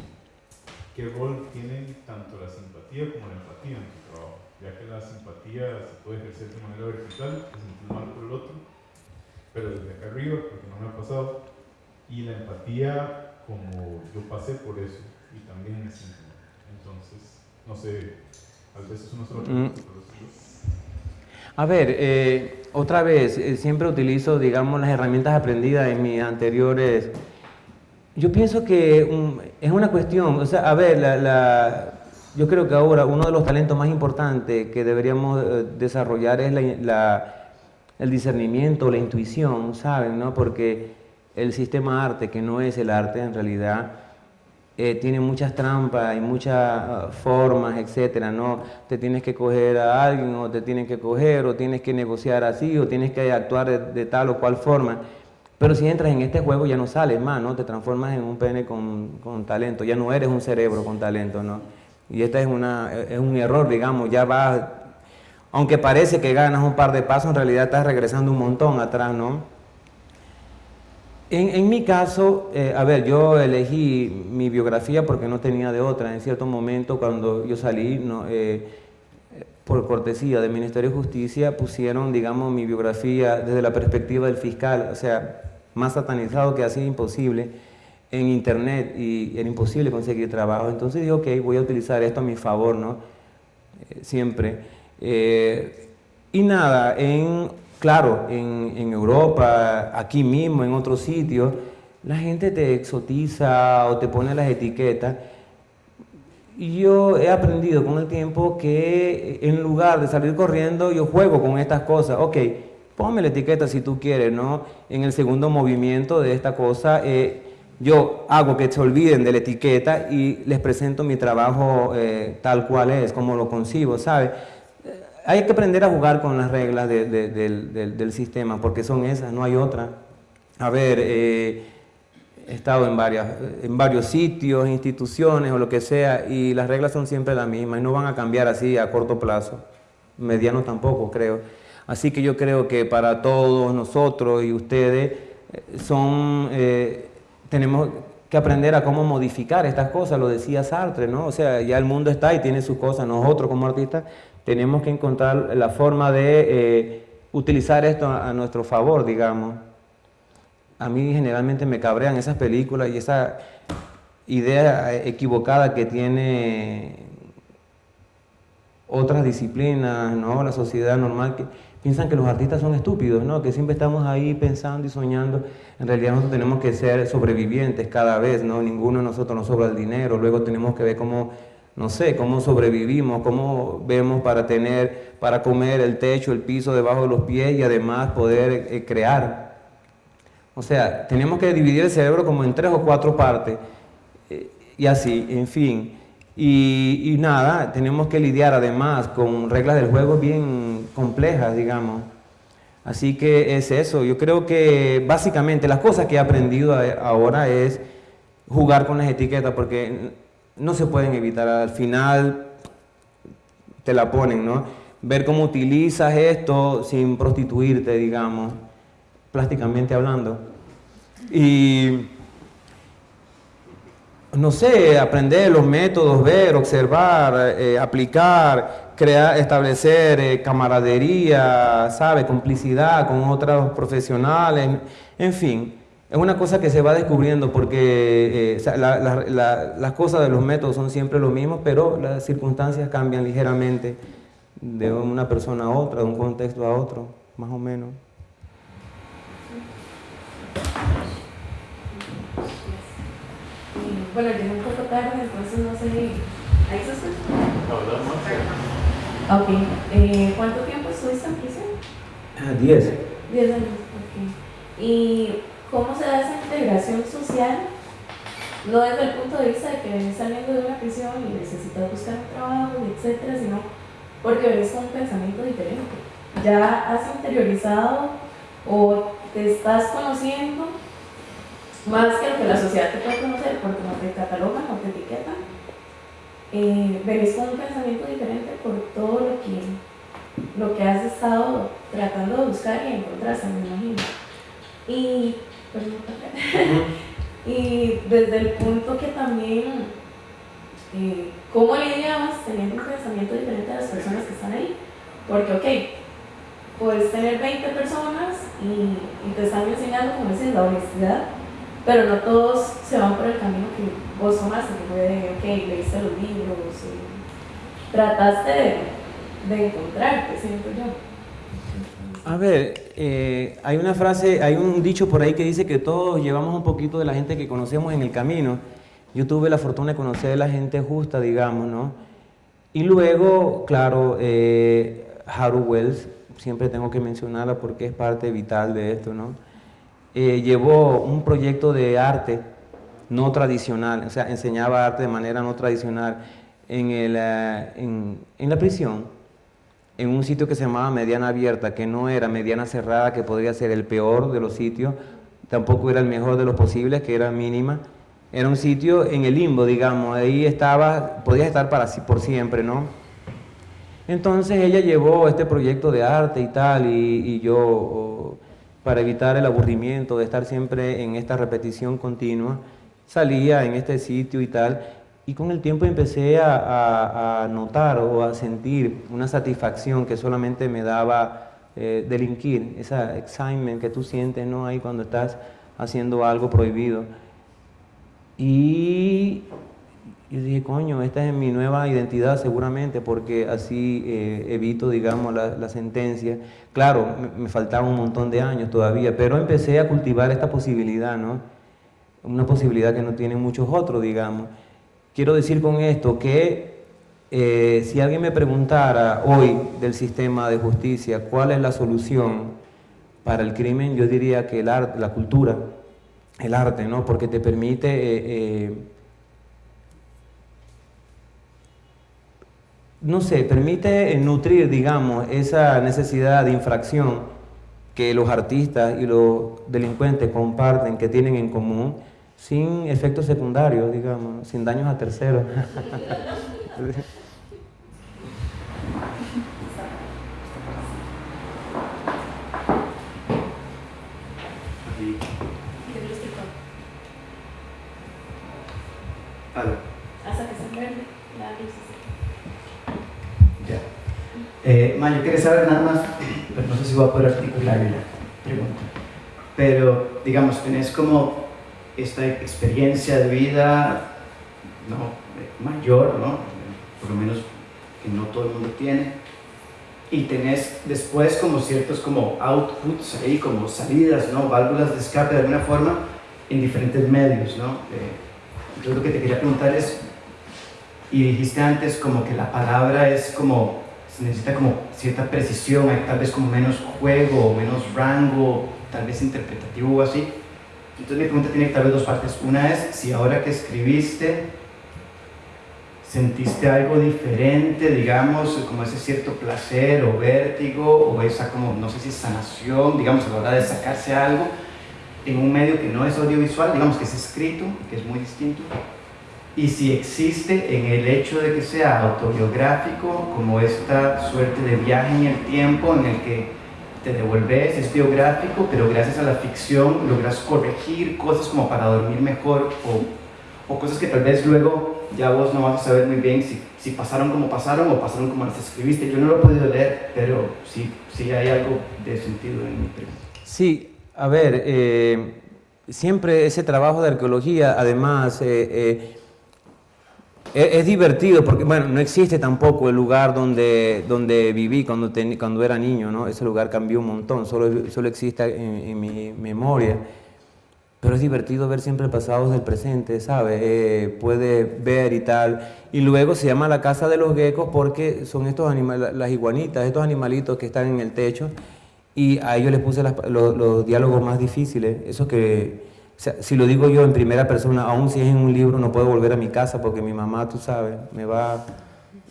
¿qué rol tienen tanto la simpatía como la empatía en tu trabajo? Ya que la simpatía se puede ejercer de manera vertical, que sentir mal por el otro, pero desde acá arriba, porque no me ha pasado, y la empatía como yo pasé por eso y también me siento Entonces, no sé, a veces es una sola pregunta, A ver, eh, otra vez, eh, siempre utilizo, digamos, las herramientas aprendidas en mis anteriores yo pienso que es una cuestión, o sea, a ver, la, yo creo que ahora uno de los talentos más importantes que deberíamos eh, desarrollar es la, la, el discernimiento, la intuición, ¿saben? ¿no? Porque el sistema arte, que no es el arte en realidad, eh, tiene muchas trampas y muchas uh, formas, etcétera, ¿no? Te tienes que coger a alguien o te tienen que coger o tienes que negociar así o tienes que actuar de, tal o cual forma. Pero si entras en este juego ya no sales más, ¿no? Te transformas en un pene con, con talento, ya no eres un cerebro con talento, ¿no? Y este es, una, es un error, digamos, ya vas, aunque parece que ganas un par de pasos, en realidad estás regresando un montón atrás, ¿no? En, en, mi caso, eh, a ver, yo elegí mi biografía porque no tenía de otra. En cierto momento, cuando yo salí, eh, por cortesía del Ministerio de Justicia, pusieron, digamos, mi biografía desde la perspectiva del fiscal, o sea, más satanizado que así imposible, en internet y era imposible conseguir trabajo. Entonces dije, ok, voy a utilizar esto a mi favor, ¿no? Eh, siempre. y nada, en Claro, en, Europa, aquí mismo, en otros sitios, la gente te exotiza o te pone las etiquetas. Yo he aprendido con el tiempo que en lugar de salir corriendo, yo juego con estas cosas. Ok, ponme la etiqueta si tú quieres, ¿no? En el segundo movimiento de esta cosa, eh, yo hago que se olviden de la etiqueta y les presento mi trabajo eh, tal cual es, como lo concibo, ¿sabes? Hay que aprender a jugar con las reglas de, de, del, del, sistema, porque son esas, no hay otra. A ver, eh, he estado en, varias, en varios sitios, instituciones o lo que sea, y las reglas son siempre las mismas y no van a cambiar así a corto plazo, mediano tampoco creo. Así que yo creo que para todos nosotros y ustedes eh, son, eh, tenemos que aprender a cómo modificar estas cosas, lo decía Sartre, ¿no? O sea, ya el mundo está y tiene sus cosas, nosotros como artistas tenemos que encontrar la forma de eh, utilizar esto a, nuestro favor, digamos. A mí generalmente me cabrean esas películas y esa idea equivocada que tiene otras disciplinas, ¿no? la sociedad normal, que piensan que los artistas son estúpidos, ¿no? que siempre estamos ahí pensando y soñando. En realidad nosotros tenemos que ser sobrevivientes cada vez, ¿no? ninguno de nosotros nos sobra el dinero, luego tenemos que ver cómo no sé, cómo sobrevivimos, cómo vemos para tener, para comer el techo, el piso debajo de los pies y además poder eh, crear. O sea, tenemos que dividir el cerebro como en tres o cuatro partes eh, y así, en fin. Y, y, nada, tenemos que lidiar además con reglas del juego bien complejas, digamos. Así que es eso. Yo creo que básicamente las cosas que he aprendido ahora es jugar con las etiquetas, porque no se pueden evitar. Al final te la ponen, ¿no? Ver cómo utilizas esto sin prostituirte, digamos, plásticamente hablando. Y no sé, aprender los métodos, ver, observar, eh, aplicar, crear, establecer eh, camaradería, ¿sabe? Complicidad con otros profesionales, en fin. Es una cosa que se va descubriendo porque eh, la, la, la, las cosas de los métodos son siempre lo mismo, pero las circunstancias cambian ligeramente de una persona a otra, de un contexto a otro, más o menos. Bueno, llegué un poco tarde, entonces no sé. ¿Ahí se escucha? Ok. Eh, ¿Cuánto tiempo estuviste en prisión? Ah, diez. Diez años, ok. ¿Y cómo se da esa integración social, no desde el punto de vista de que venís saliendo de una prisión y necesitas buscar un trabajo, etcétera, sino porque venís con un pensamiento diferente. Ya has interiorizado o te estás conociendo más que lo que la sociedad te puede conocer, porque no te catalogan, no te etiquetan. Eh, venís con un pensamiento diferente por todo lo que, lo que has estado tratando de buscar y encontrarse, me imagino. Y (laughs) y desde el punto que también, eh, ¿cómo lidiamos teniendo un pensamiento diferente a las personas que están ahí? Porque, ok, puedes tener 20 personas y, y te están enseñando, como dices, la honestidad, pero no todos se van por el camino que vos tomaste, que fue de, ok, leíste los libros, y trataste de, de encontrarte, siento yo. A ver, eh, hay una frase, hay un dicho por ahí que dice que todos llevamos un poquito de la gente que conocemos en el camino. Yo tuve la fortuna de conocer a la gente justa, digamos, ¿no? Y luego, claro, eh, Haru Wells, siempre tengo que mencionarla porque es parte vital de esto, ¿no? Eh, llevó un proyecto de arte no tradicional, o sea, enseñaba arte de manera no tradicional en, el, eh, en, en la prisión, en un sitio que se llamaba mediana abierta, que no era mediana cerrada, que podría ser el peor de los sitios, tampoco era el mejor de los posibles, que era mínima. Era un sitio en el limbo, digamos, ahí estaba, podías estar para, por siempre, ¿no? Entonces ella llevó este proyecto de arte y tal, y, yo, para evitar el aburrimiento de estar siempre en esta repetición continua, salía en este sitio y tal, y con el tiempo empecé a, notar o a sentir una satisfacción que solamente me daba eh, delinquir, esa excitement que tú sientes ¿no? ahí cuando estás haciendo algo prohibido. Y yo dije, coño, esta es mi nueva identidad seguramente, porque así eh, evito, digamos, la, sentencia. Claro, me, me, faltaba un montón de años todavía, pero empecé a cultivar esta posibilidad, ¿no? Una posibilidad que no tienen muchos otros, digamos. Quiero decir con esto que eh, si alguien me preguntara hoy del sistema de justicia cuál es la solución para el crimen, yo diría que el arte, la cultura, el arte, ¿no? Porque te permite eh, eh, no sé, permite nutrir, digamos, esa necesidad de infracción que los artistas y los delincuentes comparten, que tienen en común, sin efectos secundarios, digamos, sin daños a terceros. Hasta que se verde la luz. Ya. Eh, Ma, yo quería saber nada más, pero no sé si voy a poder articular la pregunta. Pero, digamos, tenés como esta experiencia de vida ¿no? mayor, ¿no? por lo menos que no todo el mundo tiene, y tenés después como ciertos como outputs ahí, como salidas, ¿no? válvulas de escape de alguna forma en diferentes medios. ¿no? Eh, entonces lo que te quería preguntar es, y dijiste antes como que la palabra es como, se necesita como cierta precisión, hay tal vez como menos juego, menos rango, tal vez interpretativo o así. Entonces mi pregunta tiene tal vez dos partes. Una es si ahora que escribiste sentiste algo diferente, digamos, como ese cierto placer o vértigo o esa como, no sé si sanación, digamos, a la hora de sacarse algo en un medio que no es audiovisual, digamos que es escrito, que es muy distinto, y si existe en el hecho de que sea autobiográfico, como esta suerte de viaje en el tiempo en el que te devuelves, es biográfico, pero gracias a la ficción logras corregir cosas como para dormir mejor o, o cosas que tal vez luego ya vos no vas a saber muy bien si, si, pasaron como pasaron o pasaron como las escribiste. Yo no lo he podido leer, pero sí, sí hay algo de sentido en mi pregunta. Sí, a ver, eh, siempre ese trabajo de arqueología, además, eh, eh, es, divertido porque, bueno, no existe tampoco el lugar donde, donde viví cuando, cuando era niño, ¿no? Ese lugar cambió un montón, solo, solo existe en, mi memoria. Pero es divertido ver siempre el pasado del presente, ¿sabes? Eh, puede ver y tal. Y luego se llama la casa de los geckos porque son estos animales, las iguanitas, estos animalitos que están en el techo. Y a ellos les puse los, los diálogos más difíciles, esos que si lo digo yo en primera persona, aún si es en un libro, no puedo volver a mi casa porque mi mamá, tú sabes, me va,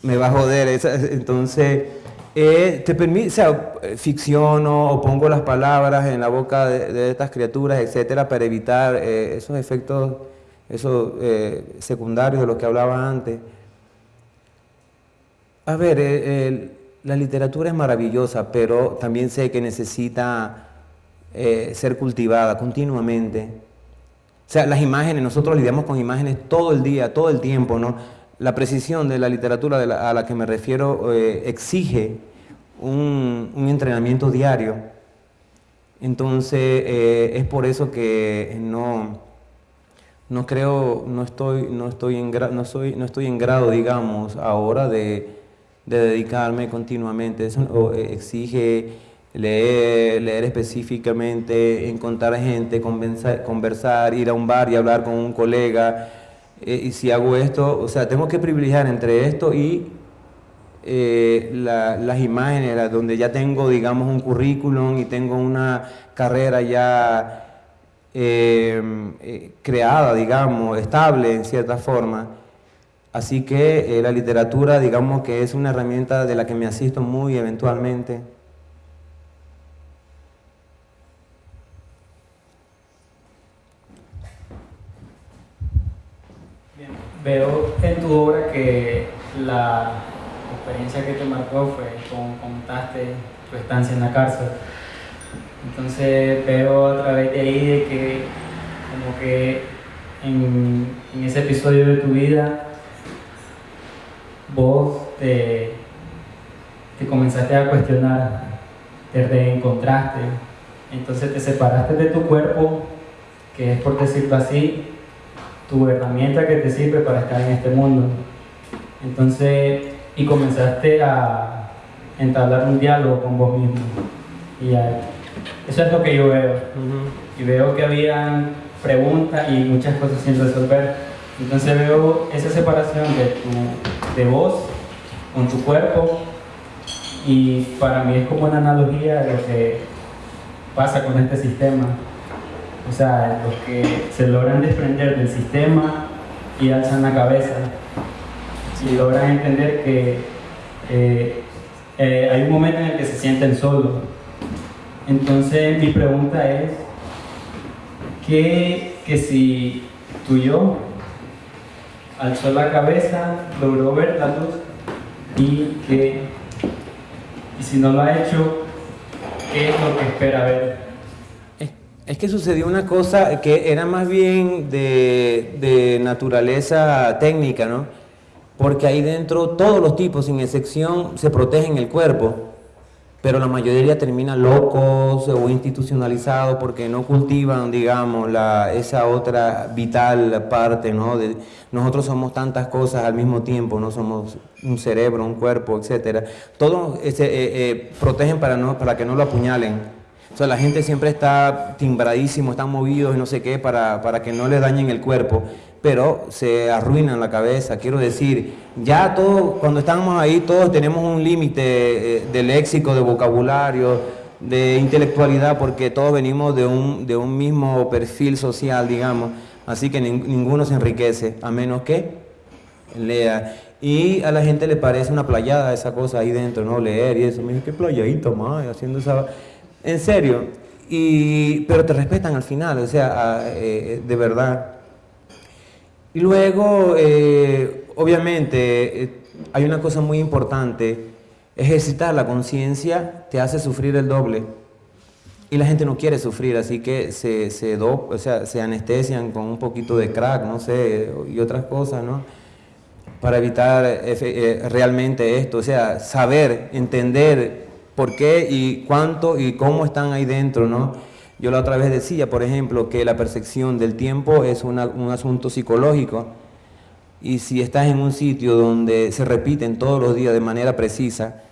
me va a joder. Entonces, eh, te permite, o sea, ficciono o pongo las palabras en la boca de, estas criaturas, etcétera, para evitar eh, esos efectos esos, eh, secundarios de los que hablaba antes. A ver, la literatura es maravillosa, pero también sé que necesita ser cultivada continuamente. O sea, las imágenes, nosotros lidiamos con imágenes todo el día, todo el tiempo, ¿no? La precisión de la literatura a la que me refiero eh, exige un, entrenamiento diario. Entonces, eh, es por eso que no, no creo, no estoy, no estoy, en, no soy, no estoy en grado, digamos, ahora de, de dedicarme continuamente. Eso eh, exige leer, leer específicamente, encontrar gente, conversar, ir a un bar y hablar con un colega. Eh, y si hago esto, o sea, tengo que privilegiar entre esto y eh, las imágenes, donde ya tengo, digamos, un currículum y tengo una carrera ya eh, creada, digamos, estable en cierta forma. Así que la literatura, digamos que es una herramienta de la que me asisto muy eventualmente. Veo en tu obra que la experiencia que te marcó fue como contaste tu estancia en la cárcel. Entonces veo a través de ahí de que como que en, ese episodio de tu vida vos te, te comenzaste a cuestionar, te reencontraste, entonces te separaste de tu cuerpo, que es por decirlo así, tu herramienta que te sirve para estar en este mundo. Entonces, y comenzaste a entablar un diálogo con vos mismo. Y eso es lo que yo veo. Y veo que había preguntas y muchas cosas sin resolver. Entonces veo esa separación de, tu, de vos con tu cuerpo y para mí es como una analogía de lo que pasa con este sistema o sea, los que se logran desprender del sistema y alzan la cabeza y logran entender que eh, eh, hay un momento en el que se sienten solos. Entonces mi pregunta es, ¿qué, que si tu yo alzó la cabeza, logró ver la luz y que, y si no lo ha hecho, ¿qué es lo que espera ver? Es que sucedió una cosa que era más bien de, naturaleza técnica, ¿no? Porque ahí dentro todos los tipos, sin excepción, se protegen el cuerpo, pero la mayoría termina locos o institucionalizados porque no cultivan, digamos, esa otra vital parte, ¿no? Nosotros somos tantas cosas al mismo tiempo, no somos un cerebro, un cuerpo, etc. Todos se eh, eh, protegen para, no, para que no lo apuñalen o sea, la gente siempre está timbradísimo, están movidos y no sé qué para, para que no le dañen el cuerpo, pero se arruinan la cabeza. Quiero decir, ya todos, cuando estamos ahí, todos tenemos un límite eh, de léxico, de vocabulario, de intelectualidad, porque todos venimos de un, de un mismo perfil social, digamos, así que ninguno se enriquece, a menos que lea. Y a la gente le parece una playada esa cosa ahí dentro, ¿no? Leer y eso. Mira, qué playadito, más, haciendo esa... En serio, y, pero te respetan al final, o sea, eh, de verdad. Y luego, eh, obviamente, eh, hay una cosa muy importante, ejercitar la conciencia te hace sufrir el doble. Y la gente no quiere sufrir, así que se, se, o sea, se anestesian con un poquito de crack, no sé, y otras cosas, ¿no? Para evitar realmente esto, o sea, saber, entender por qué y cuánto y cómo están ahí dentro, ¿no? Yo la otra vez decía, por ejemplo, que la percepción del tiempo es un asunto psicológico y si estás en un sitio donde se repiten todos los días de manera precisa,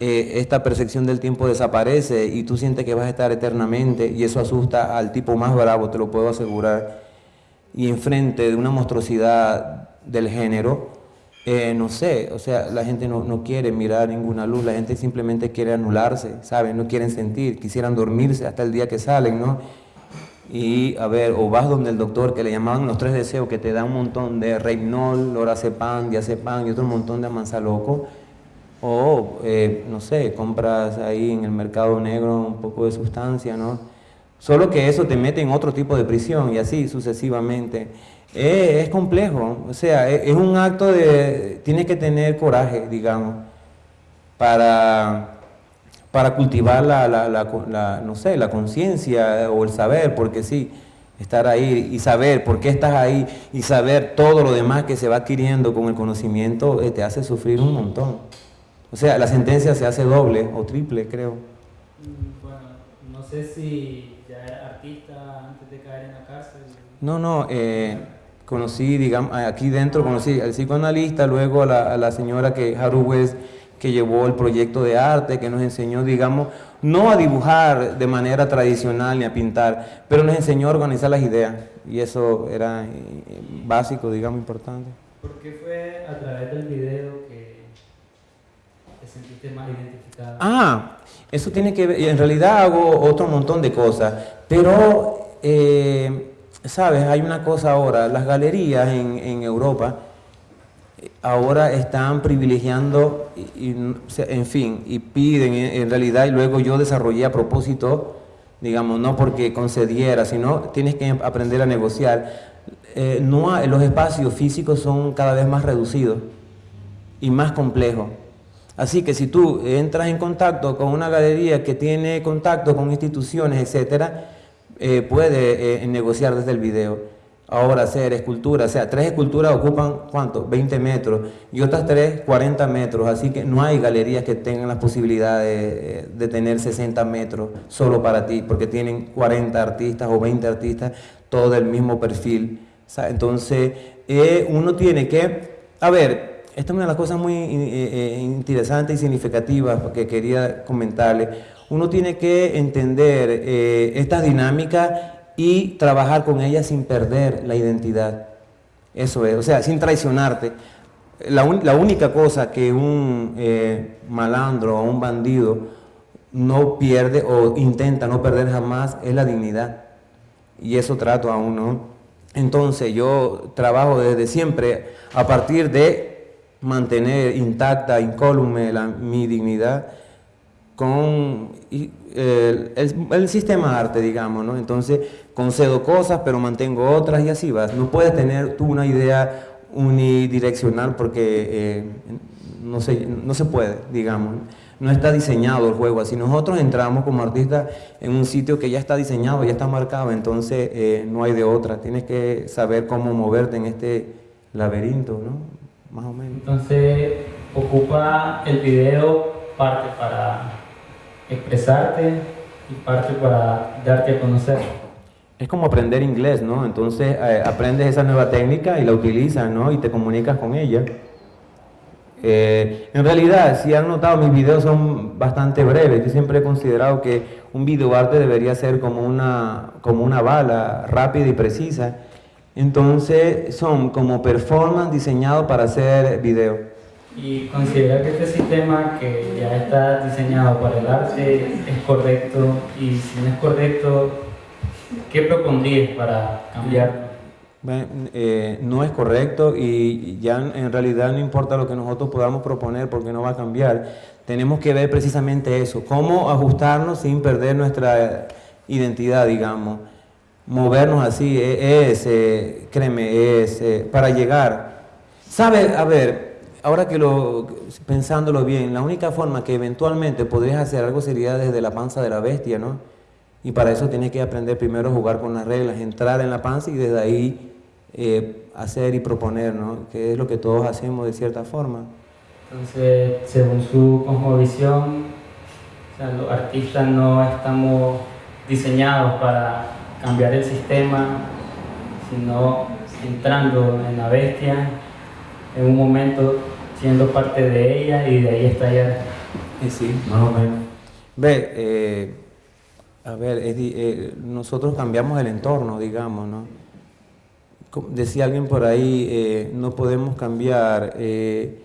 eh, esta percepción del tiempo desaparece y tú sientes que vas a estar eternamente y eso asusta al tipo más bravo, te lo puedo asegurar. Y enfrente de una monstruosidad del género, eh, no sé, o sea, la gente no, quiere mirar ninguna luz, la gente simplemente quiere anularse, ¿saben? No quieren sentir, quisieran dormirse hasta el día que salen, ¿no? Y a ver, o vas donde el doctor que le llamaban los tres deseos, que te da un montón de Reynol, Lorazepam, Diazepam y otro montón de amanzaloco, o eh, no sé, compras ahí en el mercado negro un poco de sustancia, ¿no? Solo que eso te mete en otro tipo de prisión y así sucesivamente. Eh, es complejo, o sea, es, es, un acto de, tiene que tener coraje, digamos, para, para cultivar la, la, no sé, la conciencia o el saber, porque sí, estar ahí y saber por qué estás ahí y saber todo lo demás que se va adquiriendo con el conocimiento eh, te hace sufrir un montón. O sea, la sentencia se hace doble o triple, creo. Bueno, no sé si artista antes de caer en la cárcel. No, no, eh, conocí, digamos, aquí dentro conocí al psicoanalista, luego a la, señora que, Haru que llevó el proyecto de arte, que nos enseñó, digamos, no a dibujar de manera tradicional ni a pintar, pero nos enseñó a organizar las ideas, y eso era eh, básico, digamos, importante. ¿Por qué fue a través del video que, sentiste más identificada? Ah, eso tiene que ver, en realidad hago otro montón de cosas, pero, eh, sabes, hay una cosa ahora, las galerías en, Europa eh, ahora están privilegiando, y, en fin, y piden en, en realidad, y luego yo desarrollé a propósito, digamos, no porque concediera, sino tienes que aprender a negociar. Eh, no los espacios físicos son cada vez más reducidos y más complejos. Así que si tú entras en contacto con una galería que tiene contacto con instituciones, etcétera, eh, puede eh, negociar desde el video. Ahora hacer esculturas, o sea, tres esculturas ocupan ¿cuánto? 20 metros y otras tres 40 metros, así que no hay galerías que tengan la posibilidad de, de tener 60 metros solo para ti, porque tienen 40 artistas o 20 artistas, todo del mismo perfil. Entonces, eh, uno tiene que, a ver, esta es una de las cosas muy eh, eh, interesantes y significativas que quería comentarle. Uno tiene que entender eh, estas dinámicas y trabajar con ellas sin perder la identidad. Eso es, o sea, sin traicionarte. La, la única cosa que un eh, malandro o un bandido no pierde o intenta no perder jamás es la dignidad. Y eso trato a uno. Entonces yo trabajo desde siempre a partir de mantener intacta, incólume la- mi dignidad con el, el sistema arte, digamos, ¿no? Entonces concedo cosas, pero mantengo otras y así vas. No puedes tener tú una idea unidireccional porque eh, no, se, no se puede, digamos. No está diseñado el juego así. Nosotros entramos como artistas en un sitio que ya está diseñado, ya está marcado, entonces eh, no hay de otra. Tienes que saber cómo moverte en este laberinto, ¿no? Más o menos. Entonces, ocupa el video parte para expresarte y parte para darte a conocer. Es como aprender inglés, ¿no? Entonces eh, aprendes esa nueva técnica y la utilizas, ¿no? Y te comunicas con ella. Eh, en realidad, si han notado, mis videos son bastante breves. Yo siempre he considerado que un videoarte debería ser como una, como una bala, rápida y precisa. Entonces son como performance diseñado para hacer video. Y considera que este sistema que ya está diseñado para el arte es correcto y si no es correcto, ¿qué propondrías para cambiarlo? Bueno, eh, no es correcto y ya en realidad no importa lo que nosotros podamos proponer porque no va a cambiar. Tenemos que ver precisamente eso, cómo ajustarnos sin perder nuestra identidad, digamos. Movernos así e- es, eh, créeme, es eh, para llegar. ¿Sabe? A ver, ahora que lo, pensándolo bien, la única forma que eventualmente podrías hacer algo sería desde la panza de la bestia, ¿no? Y para eso tienes que aprender primero a jugar con las reglas, entrar en la panza y desde ahí eh, hacer y proponer, ¿no? Que es lo que todos hacemos de cierta forma. Entonces, según su cosmovisión, o los artistas no estamos diseñados para cambiar el sistema, sino entrando en la bestia, en un momento siendo parte de ella y de ahí estallar. Y sí, más o menos. Ve, eh, a ver, eh, nosotros cambiamos el entorno, digamos, ¿no? Decía alguien por ahí, eh, no podemos cambiar eh,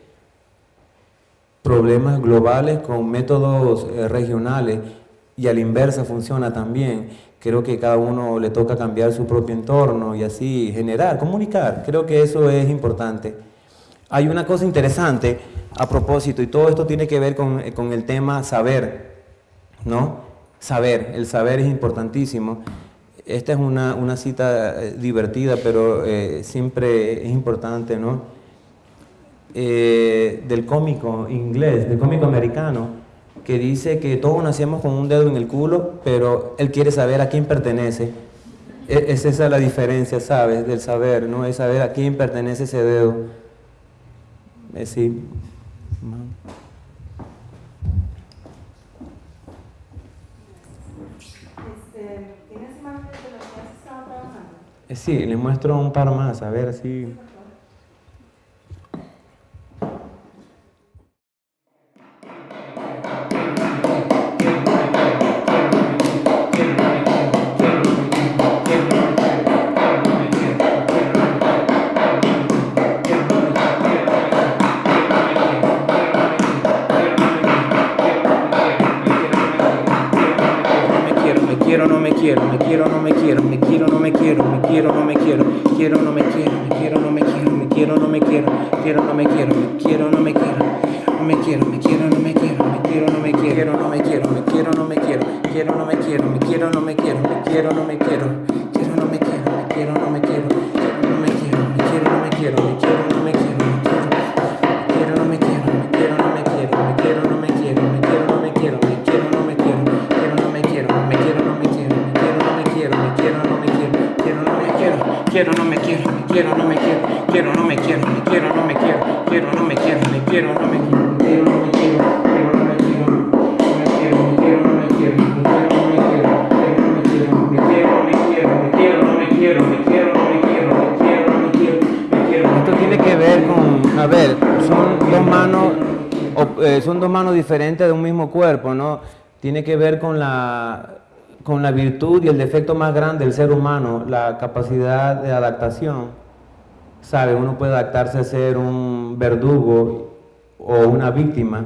problemas globales con métodos eh, regionales y a la inversa funciona también. Creo que cada uno le toca cambiar su propio entorno y así generar, comunicar. Creo que eso es importante. Hay una cosa interesante a propósito, y todo esto tiene que ver con, eh, con el tema saber, ¿no? Saber, el saber es importantísimo. Esta es una, una cita eh, divertida, pero eh, siempre es importante, ¿no? Del cómico inglés, del cómico americano, que dice que todos nacemos con un dedo en el culo, pero él quiere saber a quién pertenece. E- Es esa la diferencia, ¿sabes? Del saber, ¿no? Es saber a quién pertenece ese dedo. Eh, sí. Este, ¿Tienes imágenes de lo que has estado trabajando? Eh, Sí, le muestro un par más, a ver si... diferentes de un mismo cuerpo, ¿no? Tiene que ver con la, con la virtud y el defecto más grande del ser humano, la capacidad de adaptación. ¿Sabe? Uno puede adaptarse a ser un verdugo o una víctima.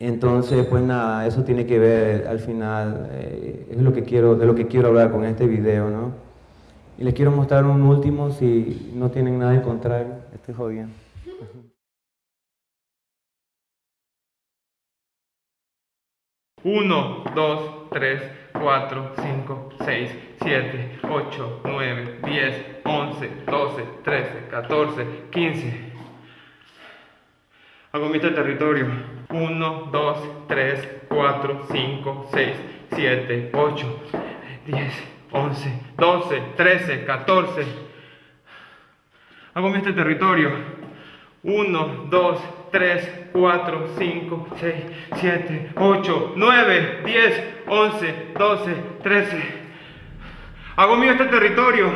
Entonces, pues nada, eso tiene que ver al final, eh, es lo que quiero, de lo que quiero hablar con este video, ¿no? Y les quiero mostrar un último si no tienen nada en contrario. Estoy jodiendo. (laughs) Uno, dos, tres, cuatro, cinco, seis, siete, ocho, nueve, diez, once, doce, trece, catorce, quince. Hago mi territorio. Uno, dos, tres, cuatro, cinco, seis, siete, ocho, diez, once, doce, trece, catorce. Hago mi este territorio. 1, 2, 3, 4, 5, 6, 7, 8, 9, 10, 11, 12, 13. Hago mío este territorio.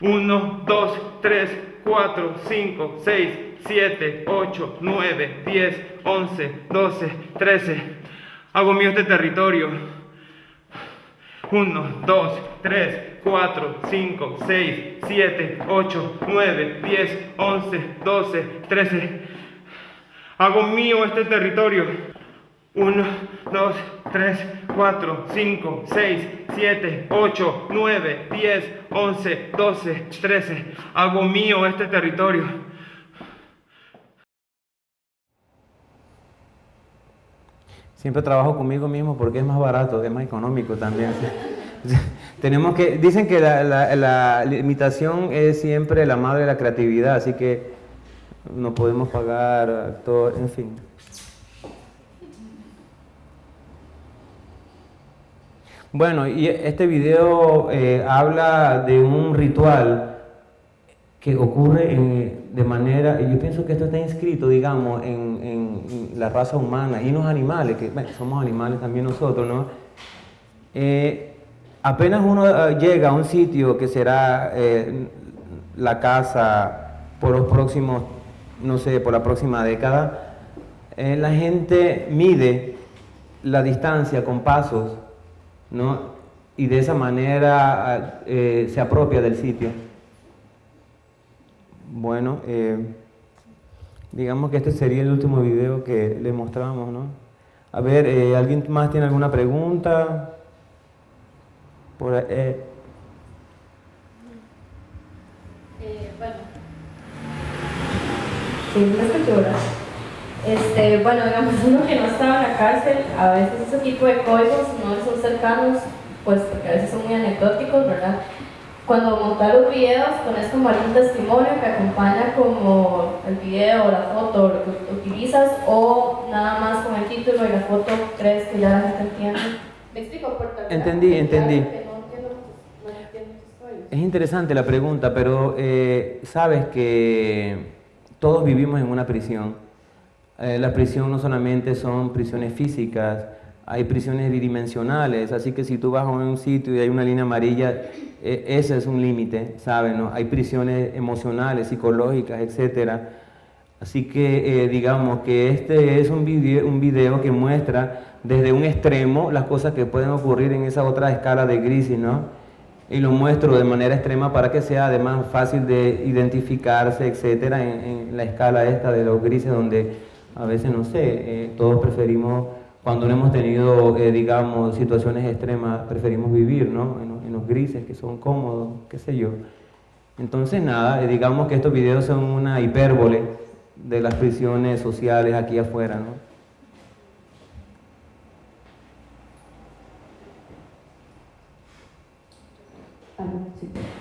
1, 2, 3, 4, 5, 6, 7, 8, 9, 10, 11, 12, 13. Hago mío este territorio. 1, 2, 3, 4, 5, 6, 7, 8, 9, 10, 11, 12, 13. Hago mío este territorio. 1, 2, 3, 4, 5, 6, 7, 8, 9, 10, 11, 12, 13. Hago mío este territorio. Siempre trabajo conmigo mismo porque es más barato, es más económico también. (laughs) Tenemos que, dicen que la, la- la limitación es siempre la madre de la creatividad, así que no podemos pagar actor, en fin. Bueno, y este video eh, habla de un ritual que ocurre de manera, y yo pienso que esto está inscrito, digamos, en, en la raza humana y en los animales, que somos animales también nosotros, ¿no? Eh, apenas uno eh, llega a un sitio que será la casa por los próximos, no sé, por la próxima década, eh, la gente mide la distancia con pasos, ¿no? Y de esa manera eh, se apropia del sitio. Bueno, eh, digamos que este sería el último video que le mostramos, ¿no? A ver, ¿alguien más tiene alguna pregunta? Por, ahí, eh, Eh, bueno. Sí, me escucho, ¿verdad? Este, bueno, digamos, (laughs) uno que no estaba en la cárcel, a veces ese tipo de códigos no son cercanos, pues porque a veces son muy anecdóticos, ¿verdad? Cuando montas los videos, pones como algún testimonio que acompaña como el video, la foto, lo que utilizas, o nada más con el título y la foto crees que ya la gente entiende. (coughs) ¿Me explico? Porque Entendí, entendí. que no es interesante la pregunta, pero eh, sabes que todos vivimos en una prisión. Eh, la prisión no solamente son prisiones físicas, hay prisiones bidimensionales, así que si tú vas a un sitio y hay una línea amarilla, eh, ese es un límite, ¿sabes? no? Hay prisiones emocionales, psicológicas, etcétera. Así que eh, digamos que este es un video, un video que muestra desde un extremo las cosas que pueden ocurrir en esa otra escala de grises, ¿no? Y lo muestro de manera extrema para que sea además fácil de identificarse, etcétera, en, la escala esta de los grises donde a veces, no sé, eh, todos preferimos, cuando no hemos tenido, eh, digamos, situaciones extremas, preferimos vivir, ¿no? En los grises que son cómodos, qué sé yo. Entonces nada, eh, digamos que estos videos son una hipérbole de las prisiones sociales aquí afuera.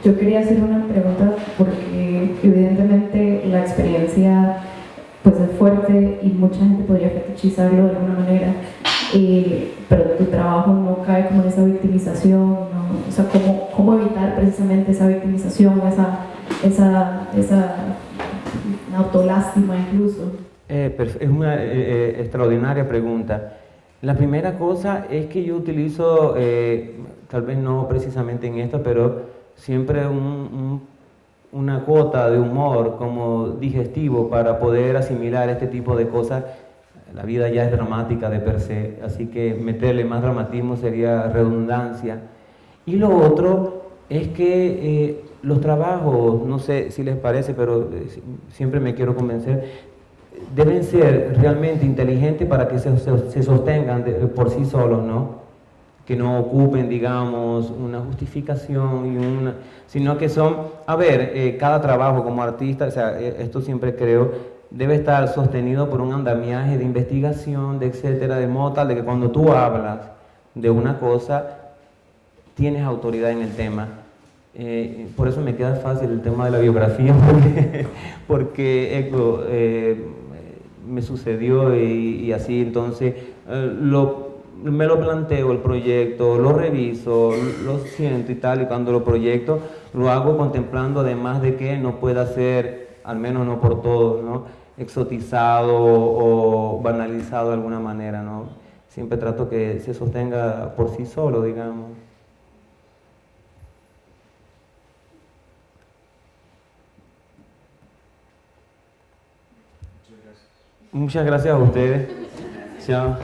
Yo quería hacer una pregunta porque evidentemente la experiencia pues es fuerte y mucha gente podría fetichizarlo de alguna manera, pero tu trabajo no cae como en esa victimización, o sea, ¿cómo, ¿cómo, evitar precisamente esa victimización, esa, esa, esa autolástima incluso? Eh, es una eh, eh, extraordinaria pregunta. La primera cosa es que yo utilizo, tal vez no precisamente en esto, pero siempre una cuota de humor como digestivo para poder asimilar este tipo de cosas. La vida ya es dramática de per se, así que meterle más dramatismo sería redundancia. Y lo otro es que los trabajos, no sé si les parece, pero siempre me quiero convencer, deben ser realmente inteligentes para que se, sostengan por sí solos, ¿no? Que no ocupen, digamos, una justificación, y una, sino que son, a ver, eh, cada trabajo como artista, o sea, eh, esto siempre creo, debe estar sostenido por un andamiaje de investigación, de etcétera, de modo tal de que cuando tú hablas de una cosa, tienes autoridad en el tema. Eh, por eso me queda fácil el tema de la biografía, (laughs) porque, porque me sucedió y, así, entonces eh, lo, me lo planteo el proyecto, lo reviso, lo siento y tal, y cuando lo proyecto lo hago contemplando además de que no pueda ser, al menos no por todos, ¿no? exotizado o banalizado de alguna manera, ¿no? Siempre trato que se sostenga por sí solo, digamos. Muchas gracias a ustedes. Chao.